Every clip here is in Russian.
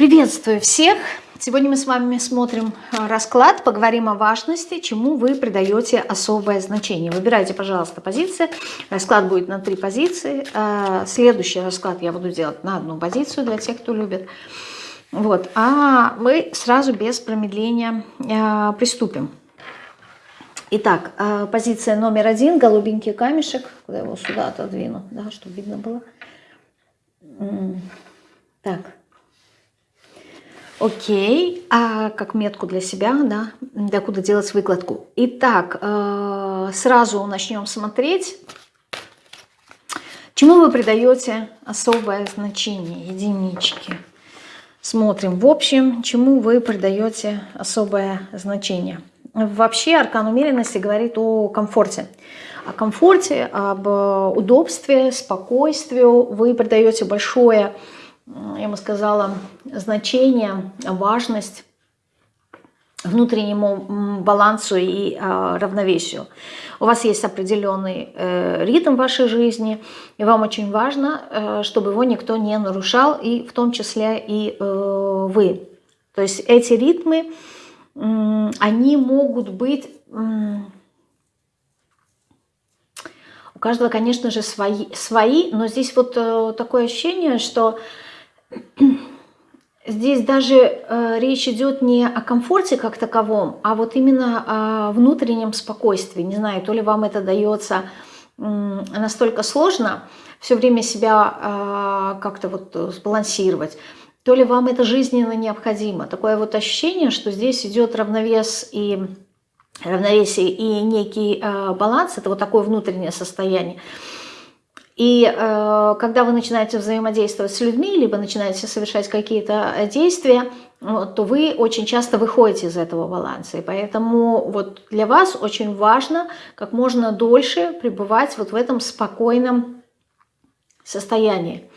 Приветствую всех! Сегодня мы с вами смотрим а, расклад, поговорим о важности, чему вы придаете особое значение. Выбирайте, пожалуйста, позиции. Расклад будет на три позиции. А, следующий расклад я буду делать на одну позицию для тех, кто любит. Вот. А мы сразу без промедления а, приступим. Итак, позиция номер один, голубенький камешек. Куда его сюда отодвину, да, чтобы видно было. Так. Окей, а как метку для себя, да, докуда делать выкладку. Итак, э, сразу начнем смотреть, чему вы придаете особое значение, единички. Смотрим, в общем, чему вы придаете особое значение. Вообще аркан умеренности говорит о комфорте. О комфорте, об удобстве, спокойствию. Вы придаете большое значение я бы сказала, значение, важность внутреннему балансу и э, равновесию. У вас есть определенный э, ритм вашей жизни, и вам очень важно, э, чтобы его никто не нарушал, и в том числе и э, вы. То есть эти ритмы, э, они могут быть... Э, у каждого, конечно же, свои, свои но здесь вот э, такое ощущение, что Здесь даже э, речь идет не о комфорте как таковом, а вот именно о внутреннем спокойствии. Не знаю, то ли вам это дается э, настолько сложно, все время себя э, как-то вот сбалансировать, то ли вам это жизненно необходимо. Такое вот ощущение, что здесь идет равновес и равновесие и некий э, баланс, это вот такое внутреннее состояние. И э, когда вы начинаете взаимодействовать с людьми, либо начинаете совершать какие-то э, действия, то вы очень часто выходите из этого баланса. И поэтому вот для вас очень важно как можно дольше пребывать вот в этом спокойном состоянии.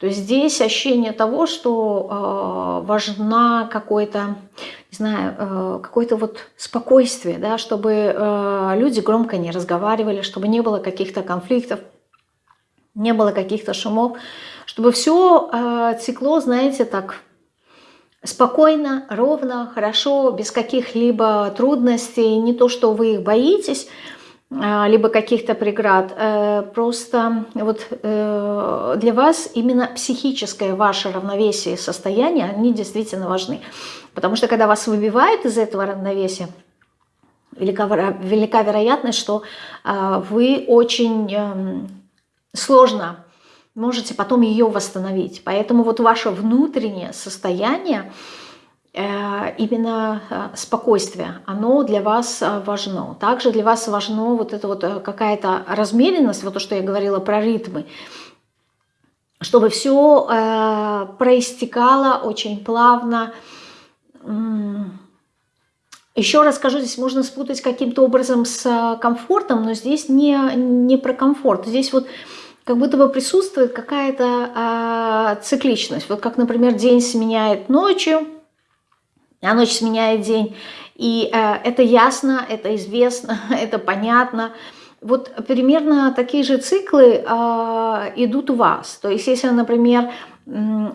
То есть здесь ощущение того, что э, важна какое-то, не знаю, э, какое-то вот спокойствие, да, чтобы э, люди громко не разговаривали, чтобы не было каких-то конфликтов, не было каких-то шумов, чтобы все э, текло, знаете, так спокойно, ровно, хорошо, без каких-либо трудностей, не то, что вы их боитесь, э, либо каких-то преград, э, просто вот для вас именно психическое ваше равновесие и состояние, они действительно важны. Потому что когда вас выбивают из этого равновесия, велика, велика вероятность, что вы очень... Сложно можете потом ее восстановить. Поэтому вот ваше внутреннее состояние, э, именно э, спокойствие, оно для вас э, важно. Также для вас важно вот это вот какая-то размеренность, вот то, что я говорила про ритмы, чтобы все проистекало очень плавно. Еще раз скажу, здесь можно спутать каким-то образом с комфортом, но здесь не, не про комфорт. Здесь вот как будто бы присутствует какая-то а, цикличность. Вот как, например, день сменяет ночью, а ночь сменяет день. И а, это ясно, это известно, это понятно. Вот примерно такие же циклы а, идут у вас. То есть если, например,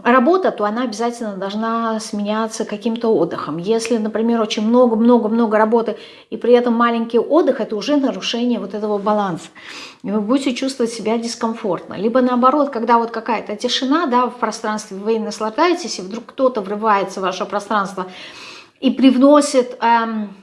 работа, то она обязательно должна сменяться каким-то отдыхом. Если, например, очень много-много-много работы и при этом маленький отдых, это уже нарушение вот этого баланса. И вы будете чувствовать себя дискомфортно. Либо наоборот, когда вот какая-то тишина да, в пространстве, вы наслаждаетесь, и вдруг кто-то врывается в ваше пространство и привносит... Эм,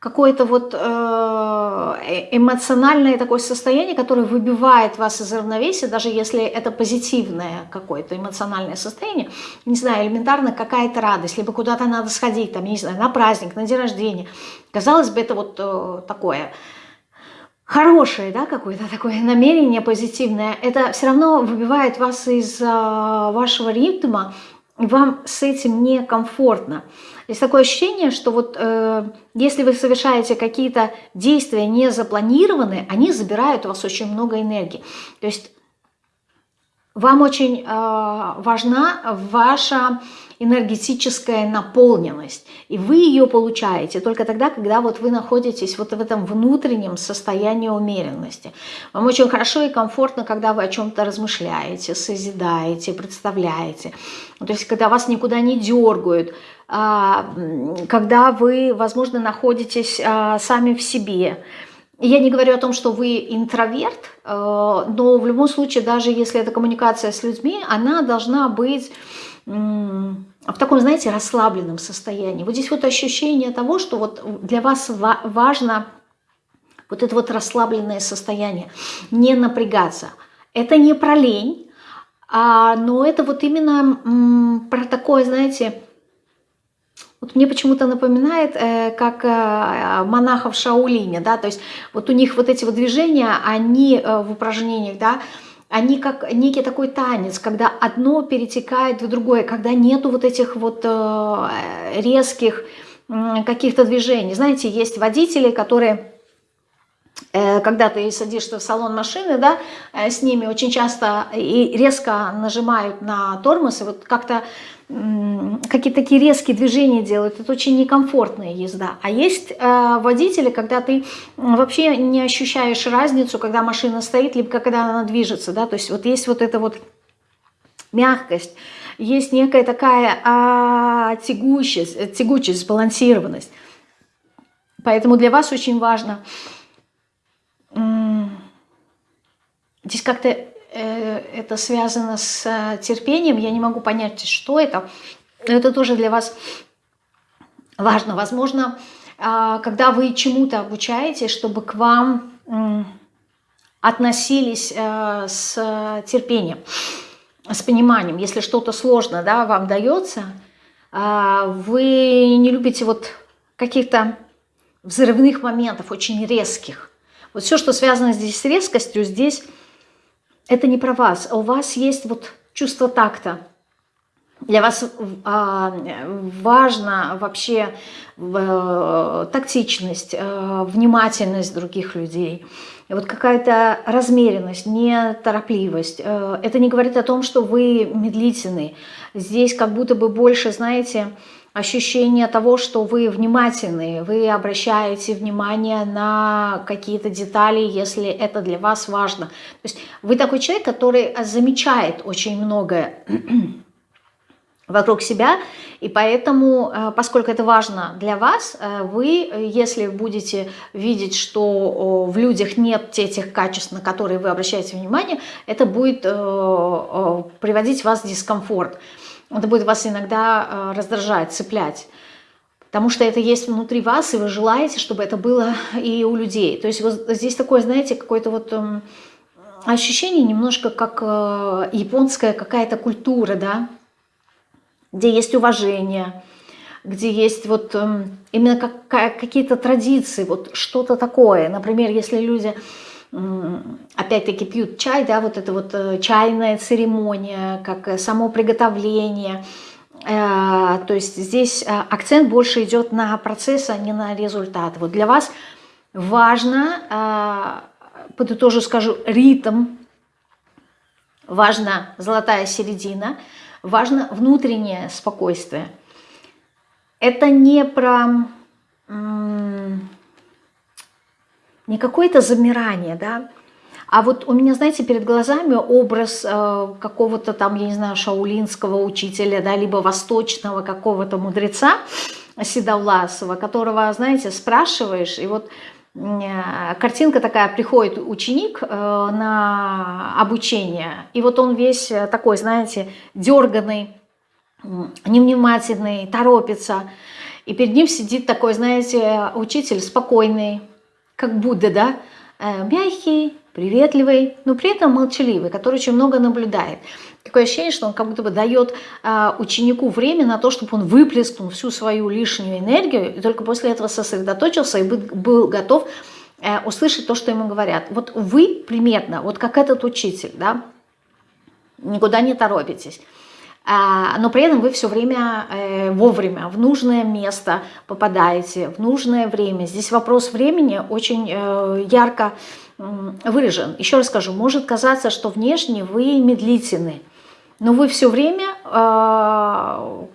какое-то вот э, э, эмоциональное такое состояние, которое выбивает вас из равновесия, даже если это позитивное какое-то эмоциональное состояние, не знаю, элементарно какая-то радость, либо куда-то надо сходить, там, не знаю, на праздник, на день рождения. Казалось бы, это вот э, такое хорошее, да, какое-то такое намерение позитивное, это все равно выбивает вас из вашего ритма, вам с этим некомфортно. Есть такое ощущение, что вот э, если вы совершаете какие-то действия не запланированные, они забирают у вас очень много энергии. То есть вам очень э, важна ваша энергетическая наполненность. И вы ее получаете только тогда, когда вот вы находитесь вот в этом внутреннем состоянии умеренности. Вам очень хорошо и комфортно, когда вы о чем-то размышляете, созидаете, представляете. То есть, когда вас никуда не дергают, а, когда вы, возможно, находитесь а, сами в себе, я не говорю о том, что вы интроверт, э, но в любом случае, даже если это коммуникация с людьми, она должна быть в таком, знаете, расслабленном состоянии. Вот здесь вот ощущение того, что вот для вас важно вот это вот расслабленное состояние, не напрягаться. Это не про лень, а, но это вот именно про такое, знаете, вот мне почему-то напоминает, э, как э, монахов Шаулине, да, то есть вот у них вот эти вот движения, они э, в упражнениях, да, они как некий такой танец, когда одно перетекает в другое, когда нету вот этих вот э, резких каких-то движений. Знаете, есть водители, которые когда ты садишься в салон машины, да, э, с ними очень часто и резко нажимают на тормоз, и вот как-то какие-то такие резкие движения делают, это очень некомфортная езда. А есть э, водители, когда ты вообще не ощущаешь разницу, когда машина стоит, либо когда она движется, да, то есть вот есть вот эта вот мягкость, есть некая такая а, тягучесть, тягучесть, сбалансированность. Поэтому для вас очень важно здесь как-то Э, это связано с э, терпением, я не могу понять, что это. Это тоже для вас важно. Возможно, а, когда вы чему-то обучаетесь, чтобы к вам относились э, с терпением, с пониманием. Если что-то сложно да, вам дается, а, вы не любите вот каких-то взрывных моментов, очень резких. Вот все, что связано здесь с резкостью, здесь это не про вас, а у вас есть вот чувство такта. Для вас а, важна вообще а, тактичность, а, внимательность других людей. Вот какая-то размеренность, неторопливость. А, это не говорит о том, что вы медлительны. Здесь как будто бы больше, знаете, ощущение того, что вы внимательны, вы обращаете внимание на какие-то детали, если это для вас важно. То есть вы такой человек, который замечает очень многое вокруг себя, и поэтому, э, поскольку это важно для вас, э, вы, если будете видеть, что в людях нет этих качеств, на которые вы обращаете внимание, это будет э, приводить вас в дискомфорт это будет вас иногда э, раздражать, цеплять. Потому что это есть внутри вас, и вы желаете, чтобы это было и у людей. То есть вот здесь такое, знаете, какое-то вот эм, ощущение немножко как э, японская какая-то культура, да, где есть уважение, где есть вот эм, именно как, какие-то традиции, вот что-то такое. Например, если люди опять-таки пьют чай, да, вот это вот э, чайная церемония, как э, само приготовление. Э, то есть здесь акцент больше идет на процесс, а не на результат. Вот для вас важно, подытожу скажу, ритм, важна золотая середина, важно внутреннее спокойствие. Это не про не какое-то замирание, да, а вот у меня, знаете, перед глазами образ э, какого-то там, я не знаю, шаулинского учителя, да, либо восточного какого-то мудреца Седовласова, которого, знаете, спрашиваешь, и вот э, картинка такая, приходит ученик э, на обучение, и вот он весь такой, знаете, дерганный, невнимательный, торопится, и перед ним сидит такой, знаете, учитель спокойный, как Будда, да, э, мягкий, приветливый, но при этом молчаливый, который очень много наблюдает. Такое ощущение, что он как будто бы дает э, ученику время на то, чтобы он выплеснул всю свою лишнюю энергию, и только после этого сосредоточился и был готов э, услышать то, что ему говорят. Вот вы примерно, вот как этот учитель, да, никуда не торопитесь. А, но при этом вы все время э, вовремя в нужное место попадаете, в нужное время. Здесь вопрос времени очень э, ярко выражен. Еще раз скажу, может казаться, что внешне вы медлительны, но вы все время э,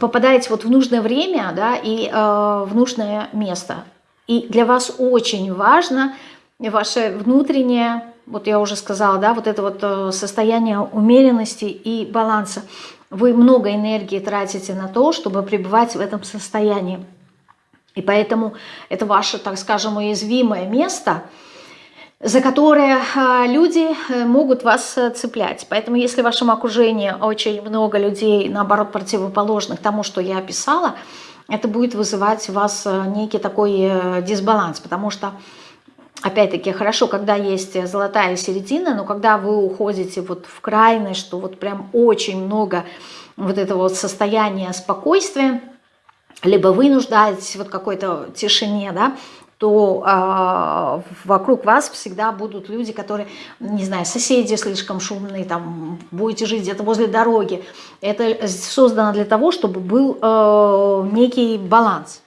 попадаете вот в нужное время да, и э, в нужное место. И для вас очень важно ваше внутреннее, вот я уже сказала, да, вот это вот э, состояние умеренности и баланса. Вы много энергии тратите на то, чтобы пребывать в этом состоянии. И поэтому это ваше, так скажем, уязвимое место, за которое а, люди э, могут вас э, цеплять. Поэтому если в вашем окружении очень много людей, наоборот, противоположных тому, что я описала, это будет вызывать у вас некий такой дисбаланс, потому что опять-таки, хорошо, когда есть золотая середина, но когда вы уходите вот в крайность, что вот прям очень много вот этого вот состояния спокойствия, либо вы нуждаетесь вот какой-то тишине, да, то э, вокруг вас всегда будут люди, которые, не знаю, соседи слишком шумные, там, будете жить где-то возле дороги. Это создано для того, чтобы был э, некий баланс,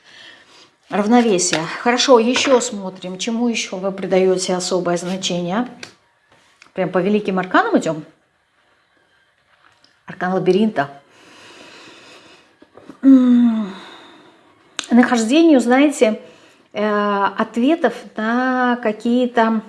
равновесие. Хорошо, еще смотрим, чему еще вы придаете особое значение. Прям по великим арканам идем. Аркан лабиринта нахождению, знаете, э, ответов на какие-то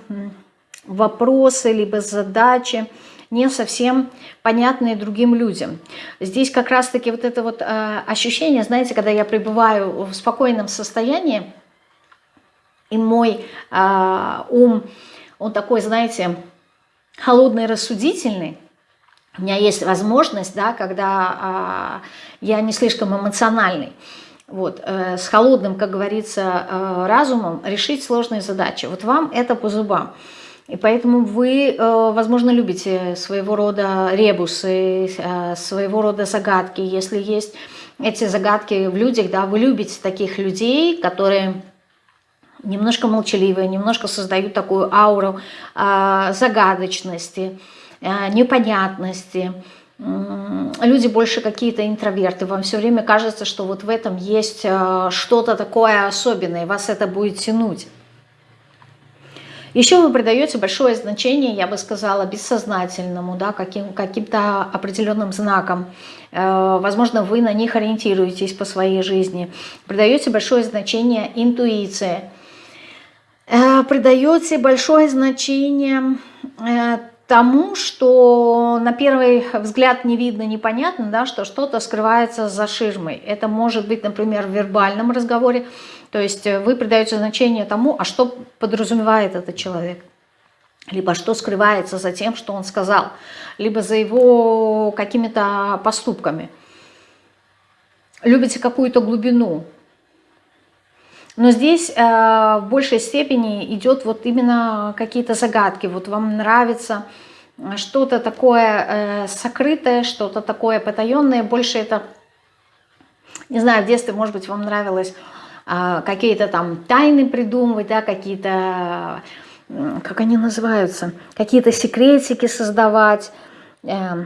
вопросы, либо задачи, не совсем понятные другим людям. Здесь как раз-таки вот это вот э, ощущение, знаете, когда я пребываю в спокойном состоянии, и мой э, ум, он такой, знаете, холодный, рассудительный, у меня есть возможность, да, когда я не слишком эмоциональный, вот, э, с холодным, как говорится, э, разумом решить сложные задачи. Вот вам это по зубам. И поэтому вы, э, возможно, любите своего рода ребусы, э, своего рода загадки. Если есть эти загадки в людях, да, вы любите таких людей, которые немножко молчаливые, немножко создают такую ауру э, загадочности, непонятности, люди больше какие-то интроверты, вам все время кажется, что вот в этом есть что-то такое особенное, вас это будет тянуть. Еще вы придаете большое значение, я бы сказала, бессознательному, да, каким-то каким определенным знакам. Э, возможно, вы на них ориентируетесь по своей жизни. Придаете большое значение интуиции. Э, придаете большое значение тому, что на первый взгляд не видно, непонятно, да, что что-то скрывается за ширмой. Это может быть, например, в вербальном разговоре, то есть э, вы придаете значение тому, а что подразумевает этот человек, либо что скрывается за тем, что он сказал, либо за его какими-то поступками. Любите какую-то глубину, но здесь э, в большей степени идет вот именно какие-то загадки. Вот вам нравится э, что-то такое э, сокрытое, что-то такое потаенное. Больше это, не знаю, в детстве, может быть, вам нравилось какие-то там тайны придумывать, да, какие-то, как они называются, какие-то секретики создавать, э,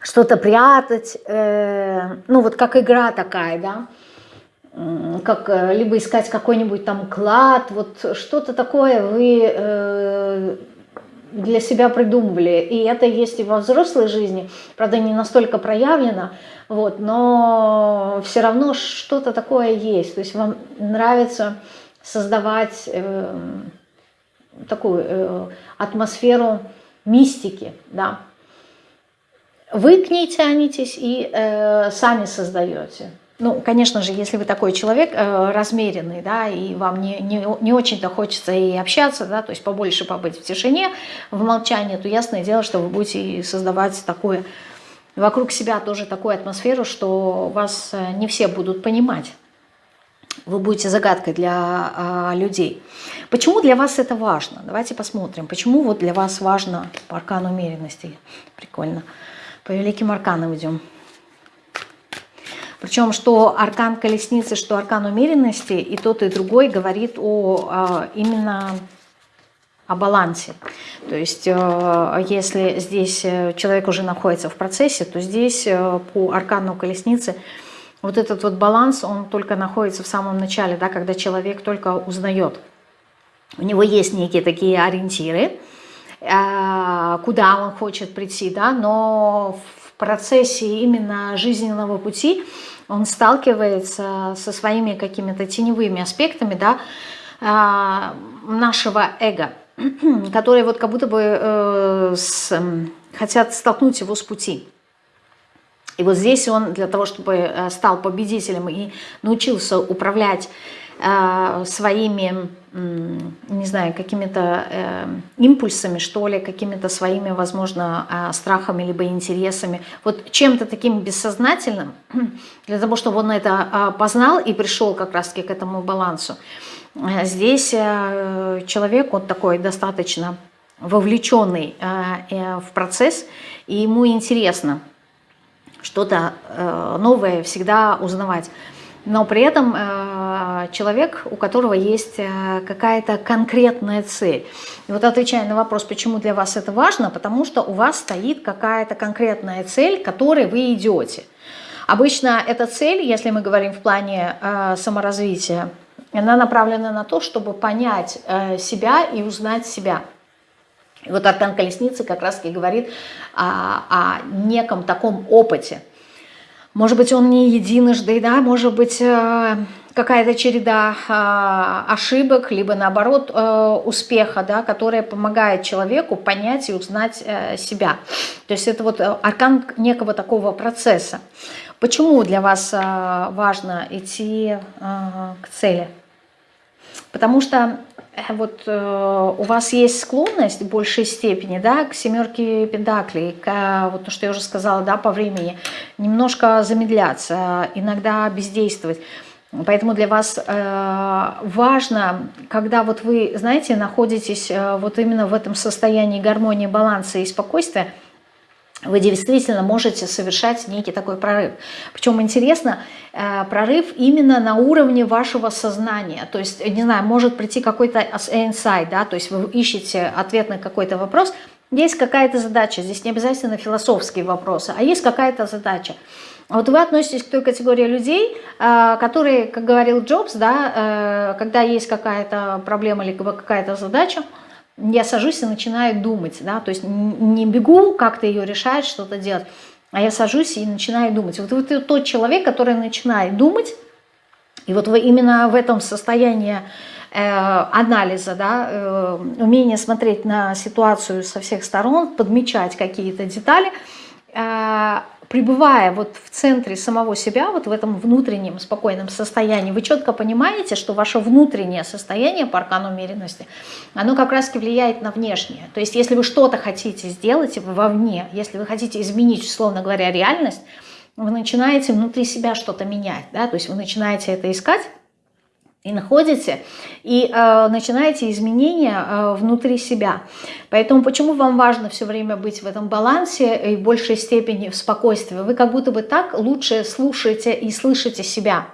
что-то прятать. Э, ну вот как игра такая, да как э, либо искать какой-нибудь там клад, вот что-то такое вы э, для себя придумывали. И это есть и во взрослой жизни, правда, не настолько проявлено, вот, но все равно что-то такое есть. То есть вам нравится создавать э, такую э, атмосферу мистики, да. Вы к ней тянетесь и э, сами создаете. Ну, конечно же, если вы такой человек э, размеренный, да, и вам не, не, не очень-то хочется и общаться, да, то есть побольше побыть в тишине, в молчании, то ясное дело, что вы будете создавать такое, вокруг себя тоже такую атмосферу, что вас э, не все будут понимать. Вы будете загадкой для а, людей. Почему для вас это важно? Давайте посмотрим. Почему вот для вас важно по умеренности? Прикольно. По великим арканам идем. Причем, что аркан колесницы, что аркан умеренности, и тот, и другой говорит о а, именно о балансе. То есть, э, если здесь э, человек уже находится в процессе, то здесь э, по аркану колесницы вот этот вот баланс, он только находится в самом начале, да, когда человек только узнает у него есть некие такие ориентиры, э, куда он хочет прийти, да, но процессе именно жизненного пути он сталкивается со своими какими-то теневыми аспектами, да, э, нашего эго, которые вот как будто бы э, с, хотят столкнуть его с пути. И вот здесь он для того, чтобы стал победителем и научился управлять э, своими не знаю, какими-то э, импульсами, что ли, какими-то своими, возможно, э, страхами либо интересами, вот чем-то таким бессознательным, для того, чтобы он это э, познал и пришел как раз-таки к этому балансу. Здесь э, человек, он такой достаточно вовлеченный э, в процесс, и ему интересно что-то новое всегда узнавать но при этом человек, у которого есть э, какая-то конкретная цель. И вот отвечая на вопрос, почему для вас это важно, потому что у вас стоит какая-то конкретная цель, к которой вы идете. Обычно эта цель, если мы говорим в плане э, саморазвития, она направлена на то, чтобы понять себя и узнать себя. И вот Аркан Колесницы как раз и говорит о, о неком таком опыте – может быть, он не единожды, да, может быть, э, какая-то череда э, ошибок, либо наоборот э, успеха, да, которая помогает человеку понять и узнать себя. То есть это вот аркан некого такого процесса. Почему для вас важно идти к цели? Потому что Э, вот э, у вас есть склонность в большей степени да, к семерке пентаклей, к, э, вот то, что я уже сказала, да, по времени, немножко замедляться, иногда бездействовать. Поэтому для вас э, важно, когда вот вы, знаете, находитесь э, вот именно в этом состоянии гармонии, баланса и спокойствия, вы действительно можете совершать некий такой прорыв. Причем интересно, э, прорыв именно на уровне вашего сознания. То есть, не знаю, может прийти какой-то инсайт, да, то есть вы ищете ответ на какой-то вопрос, есть какая-то задача, здесь не обязательно философские вопросы, а есть какая-то задача. Вот вы относитесь к той категории людей, э, которые, как говорил Джобс, да, э, когда есть какая-то проблема либо какая-то задача, я сажусь и начинаю думать, да, то есть не бегу как-то ее решать, что-то делать, а я сажусь и начинаю думать. Вот вы тот человек, который начинает думать, и вот вы именно в этом состоянии э, анализа, да, э, умение смотреть на ситуацию со всех сторон, подмечать какие-то детали, пребывая вот в центре самого себя, вот в этом внутреннем спокойном состоянии, вы четко понимаете, что ваше внутреннее состояние по аркану умеренности, оно как раз влияет на внешнее. То есть если вы что-то хотите сделать вовне, если вы хотите изменить, условно говоря, реальность, вы начинаете внутри себя что-то менять, да, то есть вы начинаете это искать, и находите, и э, начинаете изменения э, внутри себя. Поэтому почему вам важно все время быть в этом балансе и в большей степени в спокойствии? Вы как будто бы так лучше слушаете и слышите себя.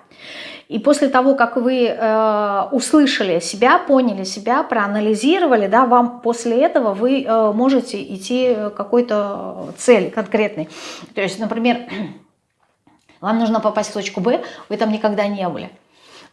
И после того, как вы э, услышали себя, поняли себя, проанализировали, да, вам после этого вы э, можете идти какой-то цели конкретной. То есть, например, вам нужно попасть в точку Б, вы там никогда не были.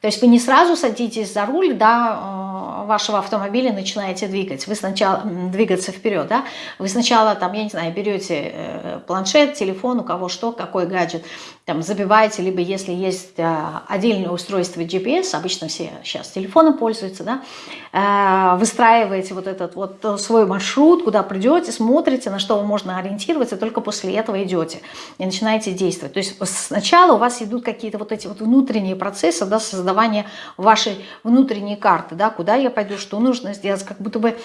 То есть вы не сразу садитесь за руль да, э, вашего автомобиля начинаете двигать. Вы сначала двигаться вперед, да? Вы сначала там, я не знаю, берете э, планшет, телефон, у кого что, какой гаджет, там забиваете, либо если есть э, отдельное устройство GPS, обычно все сейчас телефоном пользуются, да, выстраиваете вот этот вот свой маршрут, куда придете, смотрите, на что можно ориентироваться, только после этого идете и начинаете действовать. То есть сначала у вас идут какие-то вот эти вот внутренние процессы, да, создания создавание вашей внутренней карты, да, куда я пойду, что нужно сделать, как будто бы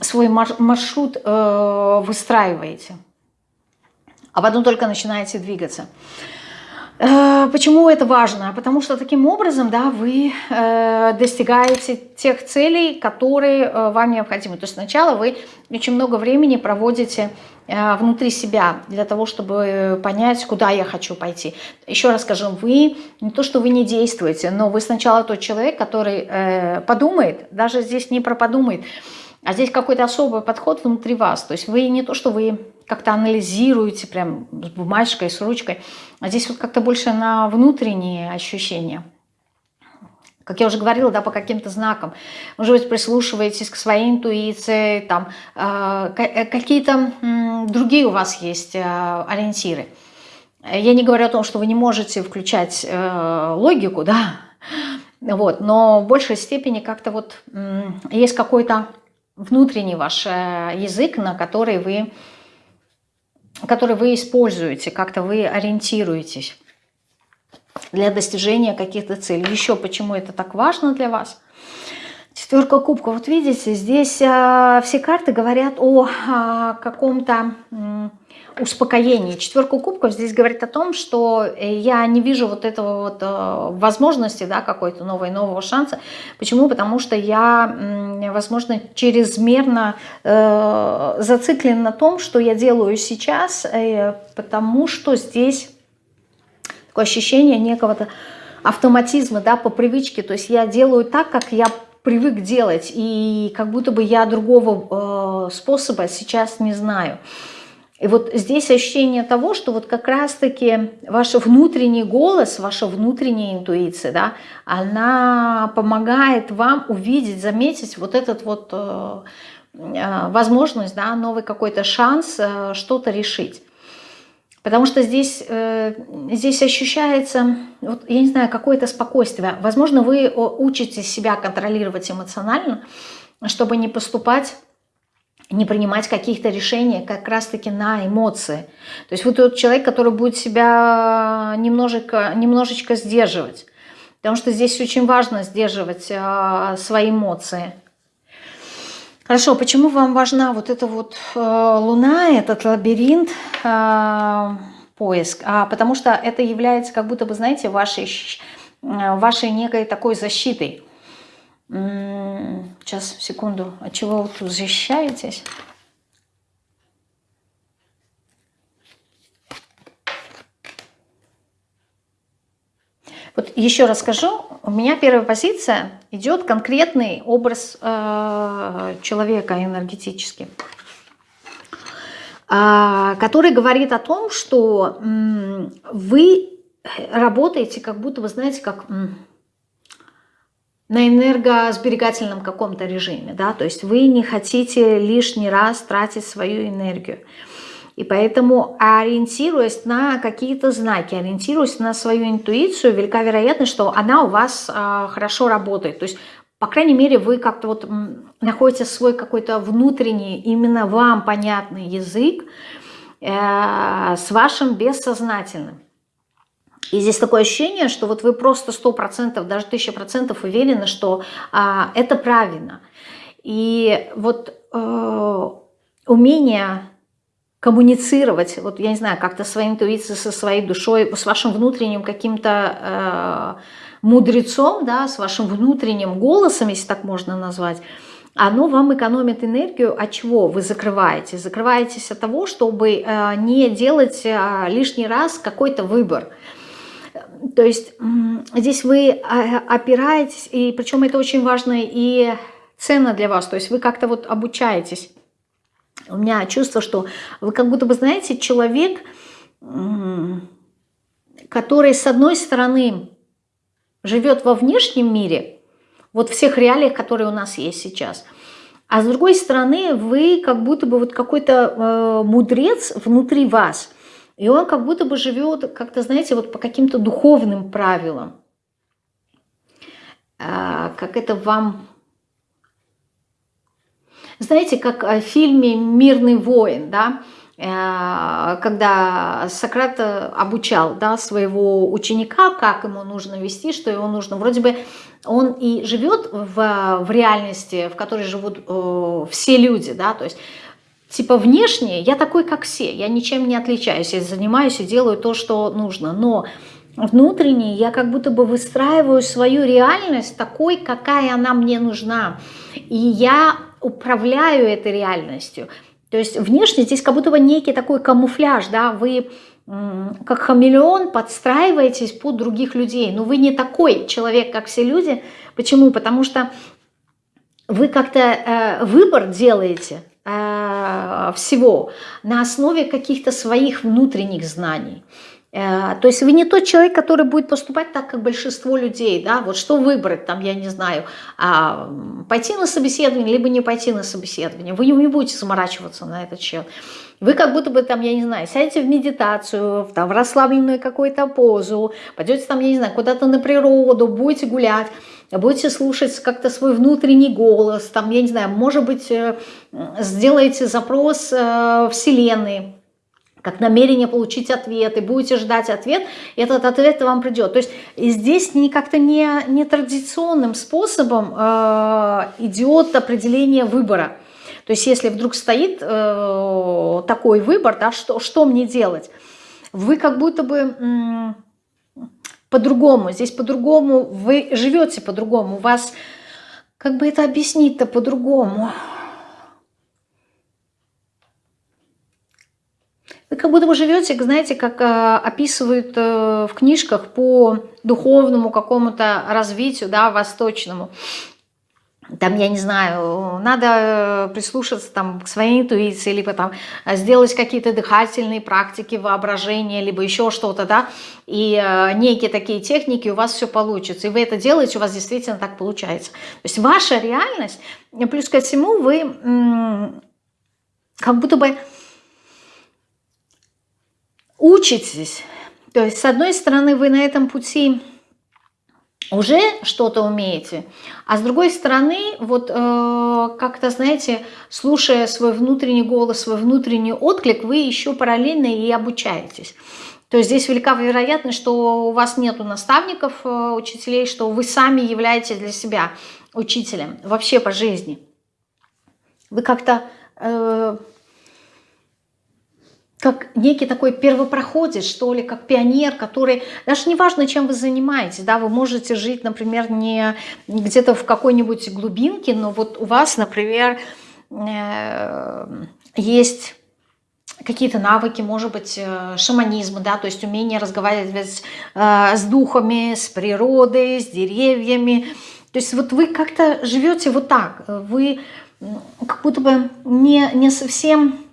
свой маршрут э, выстраиваете, а потом только начинаете двигаться. Э, почему это важно? Потому что таким образом да, вы э, достигаете тех целей, которые э, вам необходимы. То есть сначала вы очень много времени проводите внутри себя для того, чтобы понять, куда я хочу пойти. Еще раз скажу, вы не то, что вы не действуете, но вы сначала тот человек, который подумает, даже здесь не про подумает, а здесь какой-то особый подход внутри вас. То есть вы не то, что вы как-то анализируете прям с бумажкой, с ручкой, а здесь вот как-то больше на внутренние ощущения. как я уже говорила, да, по каким-то знакам. Может быть, прислушиваетесь к своей интуиции, там, э, э какие-то э, другие у вас есть э, ориентиры. Я не говорю о том, что вы не можете включать э, логику, да, вот, но в большей степени как-то вот э, есть какой-то внутренний ваш э, язык, на который вы, который вы используете, как-то вы ориентируетесь для достижения каких-то целей. Еще почему это так важно для вас? Четверка кубков. Вот видите, здесь э, все карты говорят о э, каком-то э, успокоении. Четверка кубков здесь говорит о том, что я не вижу вот этого вот э, возможности, да, какой-то новой, нового шанса. Почему? Потому что я, э, возможно, чрезмерно э, зациклен на том, что я делаю сейчас, э, потому что здесь такое ощущение некого-то автоматизма, да, по привычке. То есть я делаю так, как я привык делать, и как будто бы я другого э, способа сейчас не знаю. И вот здесь ощущение того, что вот как раз-таки ваш внутренний голос, ваша внутренняя интуиция, да, она помогает вам увидеть, заметить вот этот вот э, э, возможность, да, новый какой-то шанс э, что-то решить. Потому что здесь, э, здесь ощущается, вот, я не знаю, какое-то спокойствие. Возможно, вы учите себя контролировать эмоционально, чтобы не поступать, не принимать каких-то решений как раз-таки на эмоции. То есть вы тот человек, который будет себя немножечко, немножечко сдерживать. Потому что здесь очень важно сдерживать э, свои эмоции. Хорошо, почему вам важна вот эта вот э, луна, этот лабиринт, э, поиск? А, потому что это является как будто бы, знаете, вашей, э, вашей некой такой защитой. Сейчас, секунду, от чего вы тут защищаетесь? Вот еще раз скажу, у меня первая позиция идет конкретный образ э, человека энергетически, э, который говорит о том, что э, вы работаете как будто вы знаете, как э, на энергосберегательном каком-то режиме, да, то есть вы не хотите лишний раз тратить свою энергию. И поэтому, ориентируясь на какие-то знаки, ориентируясь на свою интуицию, велика вероятность, что она у вас э, хорошо работает. То есть, по крайней мере, вы как-то вот находите свой какой-то внутренний, именно вам понятный язык э, с вашим бессознательным. И здесь такое ощущение, что вот вы просто 100%, даже 1000% уверены, что а, это правильно. И вот э, умение коммуницировать, вот я не знаю, как-то своей интуицией, со своей душой, с вашим внутренним каким-то э, мудрецом, да, с вашим внутренним голосом, если так можно назвать, оно вам экономит энергию. От чего вы закрываетесь? Закрываетесь от того, чтобы э, не делать э, лишний раз какой-то выбор. То есть здесь вы э, опираетесь, и причем это очень важно и ценно для вас, то есть вы как-то вот обучаетесь у меня чувство, что вы как будто бы, знаете, человек, который, с одной стороны, живет во внешнем мире, вот всех реалиях, которые у нас есть сейчас, а с другой стороны, вы как будто бы вот какой-то э, мудрец внутри вас, и он как будто бы живет, как-то, знаете, вот по каким-то духовным правилам. Э, как это вам знаете, как в фильме «Мирный воин», да, э, когда Сократ обучал да, своего ученика, как ему нужно вести, что ему нужно. Вроде бы он и живет в, в реальности, в которой живут э, все люди, да, то есть типа внешне я такой, как все, я ничем не отличаюсь, я занимаюсь и делаю то, что нужно, но внутренне я как будто бы выстраиваю свою реальность такой, какая она мне нужна. И я управляю этой реальностью. То есть внешне здесь как будто бы некий такой камуфляж, да, вы как хамелеон подстраиваетесь под других людей, но вы не такой человек, как все люди. Почему? Потому что вы как-то э, выбор делаете э, всего на основе каких-то своих внутренних знаний. Э, то есть вы не тот человек, который будет поступать так, как большинство людей, да, вот что выбрать, там, я не знаю, а, пойти на собеседование, либо не пойти на собеседование, вы не будете заморачиваться на этот счет. Вы как будто бы там, я не знаю, сядете в медитацию, в, там, в расслабленную какую-то позу, пойдете там, я не знаю, куда-то на природу, будете гулять, будете слушать как-то свой внутренний голос, там, я не знаю, может быть, э, сделаете запрос э, Вселенной, как намерение получить ответ, и будете ждать ответ, этот ответ вам придет. То есть здесь не как-то не, не традиционным способом э, идет определение выбора. То есть если вдруг стоит э, такой выбор, да, что, что мне делать, вы как будто бы по-другому, здесь по-другому, вы живете по-другому, у вас, как бы это объяснить-то по-другому – как будто бы живете, знаете, как э, описывают э, в книжках по духовному какому-то развитию, да, восточному. Там, я не знаю, надо прислушаться там, к своей интуиции, либо там сделать какие-то дыхательные практики, воображения, либо еще что-то, да, и э, некие такие техники, у вас все получится. И вы это делаете, у вас действительно так получается. То есть ваша реальность, плюс ко всему вы как будто бы учитесь. То есть, с одной стороны, вы на этом пути уже что-то умеете, а с другой стороны, вот э, как-то, знаете, слушая свой внутренний голос, свой внутренний отклик, вы еще параллельно и обучаетесь. То есть здесь велика вероятность, что у вас нету наставников, э, учителей, что вы сами являетесь для себя учителем вообще по жизни. Вы как-то... Э, как некий такой первопроходец, что ли, как пионер, который, даже не важно, чем вы занимаетесь, да, вы можете жить, например, не где-то в какой-нибудь глубинке, но вот у вас, например, э, есть какие-то навыки, может быть, э, шаманизма, да, то есть умение разговаривать э, с духами, с природой, с деревьями. То есть вот вы как-то живете вот так, вы как будто бы не, не совсем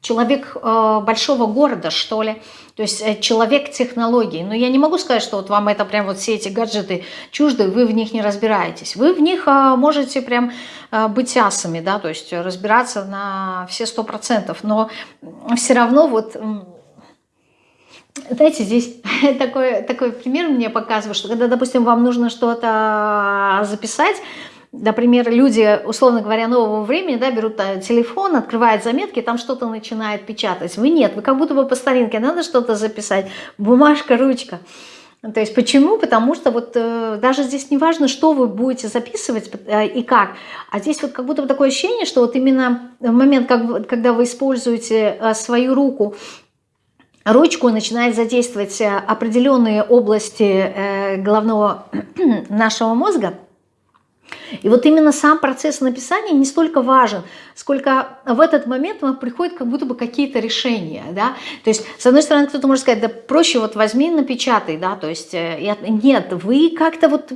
человек э, большого города, что ли, то есть э, человек технологий. Но я не могу сказать, что вот вам это прям вот все эти гаджеты чужды, вы в них не разбираетесь. Вы в них э, можете прям э, быть асами, да, то есть разбираться на все сто процентов, но все равно вот... Знаете, здесь такой, такой пример мне показывает, что когда, допустим, вам нужно что-то записать, Например, люди, условно говоря, нового времени, да, берут э, телефон, открывают заметки, там что-то начинает печатать. Вы нет, вы как будто бы по старинке, надо что-то записать, бумажка, ручка. То есть почему? Потому что вот э, даже здесь не важно, что вы будете записывать э, и как, а здесь вот как будто бы такое ощущение, что вот именно в момент, как, когда вы используете э, свою руку, ручку, начинает задействовать э, определенные области э, головного нашего мозга – и вот именно сам процесс написания не столько важен, сколько в этот момент вам приходят как будто бы какие-то решения, да, то есть с одной стороны кто-то может сказать, да проще вот возьми напечатай, да, то есть э, нет, вы как-то вот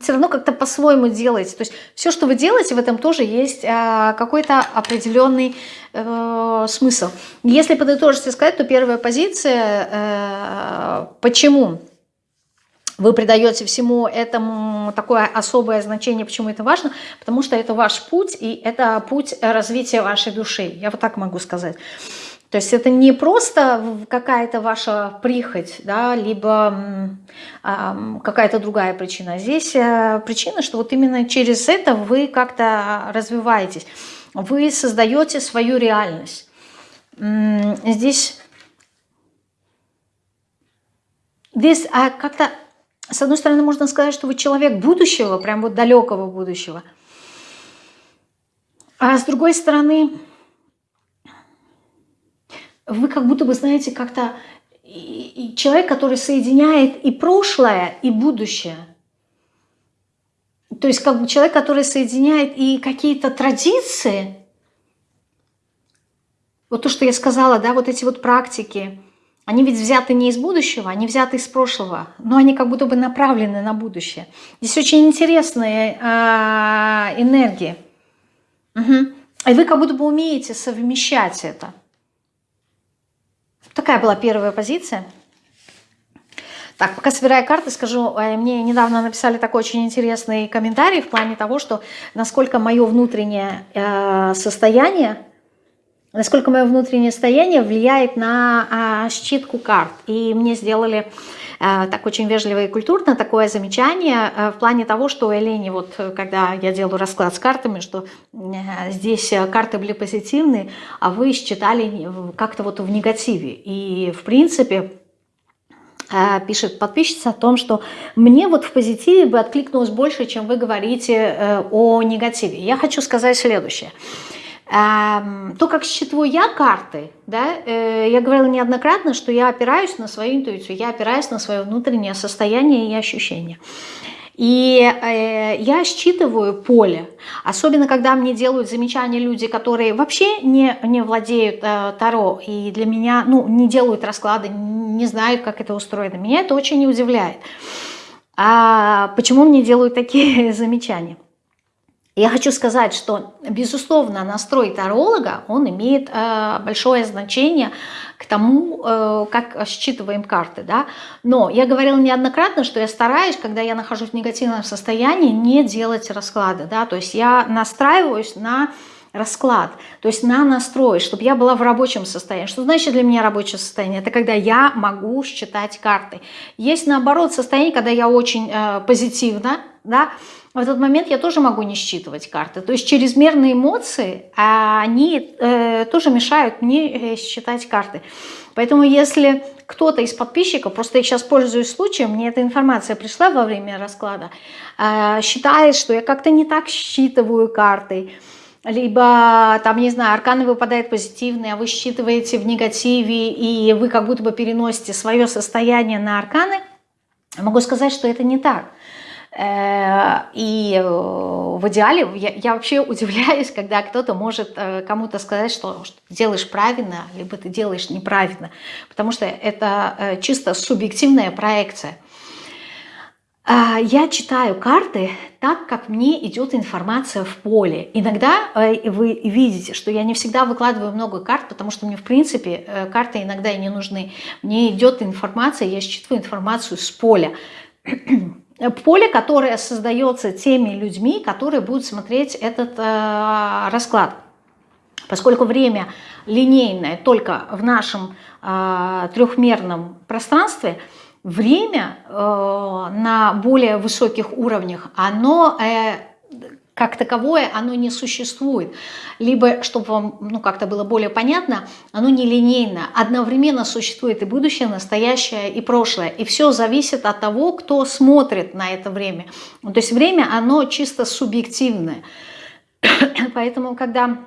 все равно как-то по-своему делаете, то есть все, что вы делаете, в этом тоже есть а, какой-то определенный э, смысл. Если подытожить и сказать, то первая позиция, э, почему вы придаете всему этому такое особое значение, почему это важно, потому что это ваш путь, и это путь развития вашей души, я вот так могу сказать. То есть это не просто какая-то ваша прихоть, да, либо э, какая-то другая причина. Здесь э, причина, что вот именно через это вы как-то развиваетесь. Вы создаете свою реальность. Здесь, здесь а как-то с одной стороны, можно сказать, что вы человек будущего, прям вот далекого будущего. А с другой стороны, вы как будто бы, знаете, как-то человек, который соединяет и прошлое, и будущее. То есть как бы человек, который соединяет и какие-то традиции, вот то, что я сказала, да, вот эти вот практики, они ведь взяты не из будущего, они взяты из прошлого, но они как будто бы направлены на будущее. Здесь очень интересные э, энергии. Угу. И вы как будто бы умеете совмещать это. Так такая была первая позиция. Так, пока собираю карты, скажу, э, мне недавно написали такой очень интересный комментарий в плане того, что насколько мое внутреннее э, состояние, насколько мое внутреннее состояние влияет на считку карт. И мне сделали э, так очень вежливо и культурно такое замечание э, в плане того, что Элени, вот когда я делаю расклад с картами, что здесь карты были позитивные, а вы считали как-то вот в негативе. И в принципе а, пишет подписчица о том, что мне вот в позитиве бы откликнулось больше, чем вы говорите э, о негативе. Я хочу сказать следующее. То, как считываю я карты, да, э, я говорила неоднократно, что я опираюсь на свою интуицию, я опираюсь на свое внутреннее состояние и ощущение. И э, я считываю поле, особенно когда мне делают замечания люди, которые вообще не, не владеют э, Таро, и для меня, ну, не делают расклады, не знают, как это устроено. Меня это очень не удивляет. А почему мне делают такие замечания? Я хочу сказать, что, безусловно, настрой таролога, он имеет э, большое значение к тому, э, как считываем карты. Да? Но я говорила неоднократно, что я стараюсь, когда я нахожусь в негативном состоянии, не делать расклады. Да? То есть я настраиваюсь на расклад, то есть на настрой, чтобы я была в рабочем состоянии. Что значит для меня рабочее состояние? Это когда я могу считать карты. Есть наоборот состояние, когда я очень э, позитивно, да, в этот момент я тоже могу не считывать карты. То есть чрезмерные эмоции, а они э, тоже мешают мне э, считать карты. Поэтому если кто-то из подписчиков, просто я сейчас пользуюсь случаем, мне эта информация пришла во время расклада, э, считает, что я как-то не так считываю карты, либо там, не знаю, арканы выпадают позитивные, а вы считываете в негативе, и вы как будто бы переносите свое состояние на арканы, могу сказать, что это не так. Э, и э, в идеале я, я вообще удивляюсь, когда кто-то может э, кому-то сказать, что, что делаешь правильно, либо ты делаешь неправильно, потому что это чисто субъективная проекция. А, я читаю карты так, как мне идет информация в поле. Иногда вы видите, что я не всегда выкладываю много карт, потому что мне, в принципе, карты иногда и не нужны. Мне идет информация, я считываю информацию с поля поле, которое создается теми людьми, которые будут смотреть этот э, расклад. Поскольку время линейное только в нашем э, трехмерном пространстве, время э, на более высоких уровнях, оно э, как таковое оно не существует. Либо, чтобы вам ну, как-то было более понятно, оно нелинейно. Одновременно существует и будущее, настоящее и прошлое. И все зависит от того, кто смотрит на это время. То есть время, оно чисто субъективное. Поэтому, когда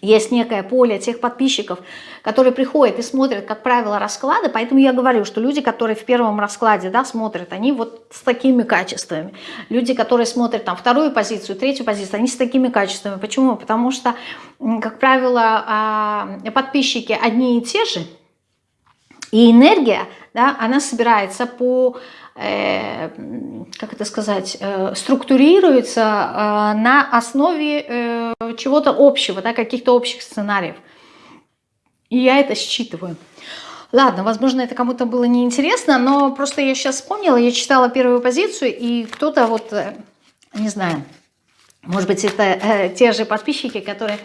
есть некое поле тех подписчиков, которые приходят и смотрят, как правило, расклады. Поэтому я говорю, что люди, которые в первом раскладе да, смотрят, они вот с такими качествами. Люди, которые смотрят там вторую позицию, третью позицию, они с такими качествами. Почему? Потому что, как правило, а, подписчики одни и те же, и энергия, да, она собирается по как это сказать, э, структурируется э, на основе чего-то общего, да, каких-то общих сценариев. И я это считываю. Ладно, возможно, это кому-то было неинтересно, но просто я сейчас вспомнила, я читала первую позицию, и кто-то вот, не знаю, может быть, это те же подписчики, которые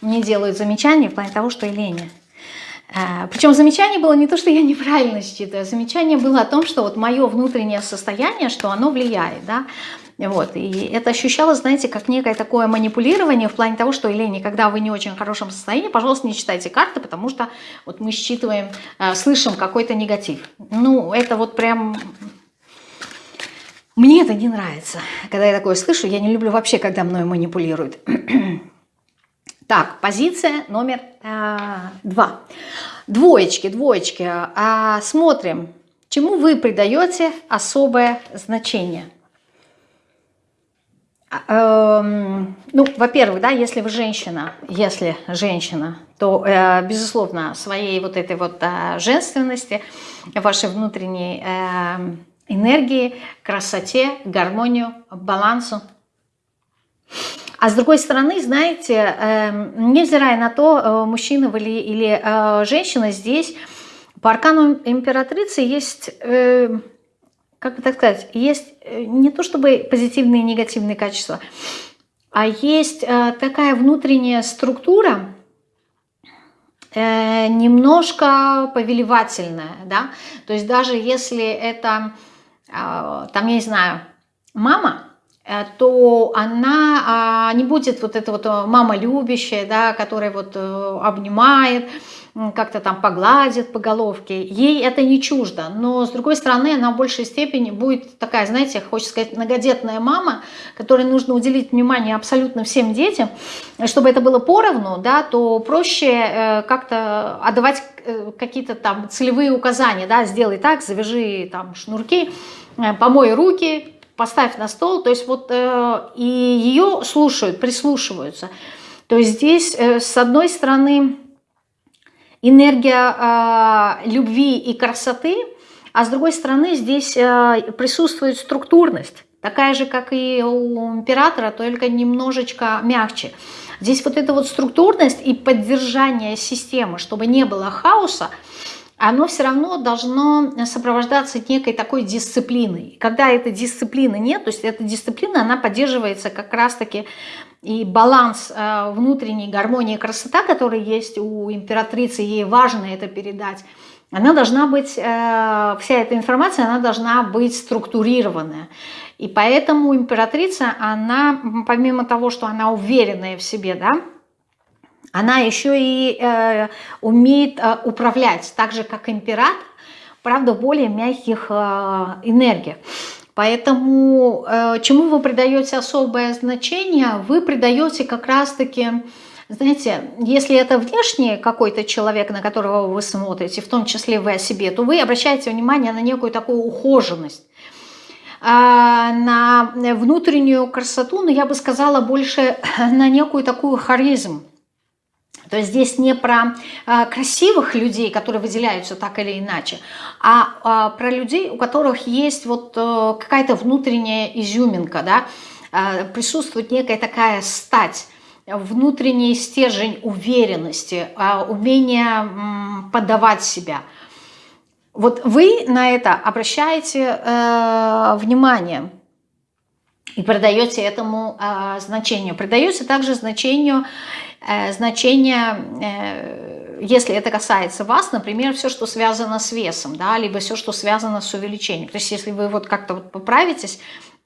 мне делают замечания в плане того, что Елене, Причем замечание было не то, что я неправильно считаю, замечание было о том, что вот мое внутреннее состояние, что оно влияет, да, вот, и это ощущалось, знаете, как некое такое манипулирование в плане того, что, Елене, когда вы не очень в хорошем состоянии, пожалуйста, не читайте карты, потому что вот мы считываем, а, слышим какой-то негатив. Ну, это вот прям... Мне это не нравится, когда я такое слышу, я не люблю вообще, когда мной манипулируют. Так, позиция номер э, два. Двоечки, двоечки. А, смотрим, чему вы придаете особое значение. Эм, ну, во-первых, да, если вы женщина, если женщина, то, э, безусловно, своей вот этой вот э, женственности, вашей внутренней э, энергии, красоте, гармонию, балансу а с другой стороны, знаете, эм, невзирая на то, э, мужчина вы или, или э, женщина, здесь По аркану императрицы есть, э, как бы так сказать, есть э, не то чтобы позитивные и негативные качества, а есть э, такая внутренняя структура, э, немножко повелевательная, да, то есть даже если это, э, там, я не знаю, мама, Э, то она а, не будет вот эта вот э, мама любящая, да, которая вот э, обнимает, как-то там погладит по головке. Ей это не чуждо, но с другой стороны она в большей степени будет такая, знаете, хочется сказать, многодетная мама, которой нужно уделить внимание абсолютно всем детям. Чтобы это было поровну, да, то проще как-то отдавать какие-то там целевые указания, да, сделай так, завяжи там шнурки, помой руки, поставь на стол, то есть вот э, и ее слушают, прислушиваются. То есть здесь э, с одной стороны энергия э, любви и красоты, а с другой стороны здесь э, присутствует структурность, такая же, как и у императора, только немножечко мягче. Здесь вот эта вот структурность и поддержание системы, чтобы не было хаоса, оно все равно должно сопровождаться некой такой дисциплиной. Когда этой дисциплины нет, то есть эта дисциплина, она поддерживается как раз-таки и баланс э, внутренней гармонии и красота, которая есть у императрицы, ей важно это передать, она должна быть, э, вся эта информация, она должна быть структурированная. И поэтому императрица, она, помимо того, что она уверенная в себе, да, она еще и э, умеет э, управлять, так же как император, правда, в более мягких э, энергиях. Поэтому э, чему вы придаете особое значение? Вы придаете как раз-таки, знаете, если это внешний какой-то человек, на которого вы смотрите, в том числе вы о себе, то вы обращаете внимание на некую такую ухоженность а, на внутреннюю красоту, но я бы сказала больше на некую такую харизм. То есть здесь не про э, красивых людей, которые выделяются так или иначе, а э, про людей, у которых есть вот э, какая-то внутренняя изюминка, да, э, присутствует некая такая стать, внутренний стержень уверенности, умение подавать себя. Вот вы на это обращаете э, внимание и придаете этому э, значению. Придаете также значению Э, значение, э, если это касается вас, например, все, что связано с весом, да, либо все, что связано с увеличением. То есть если вы вот как-то вот поправитесь,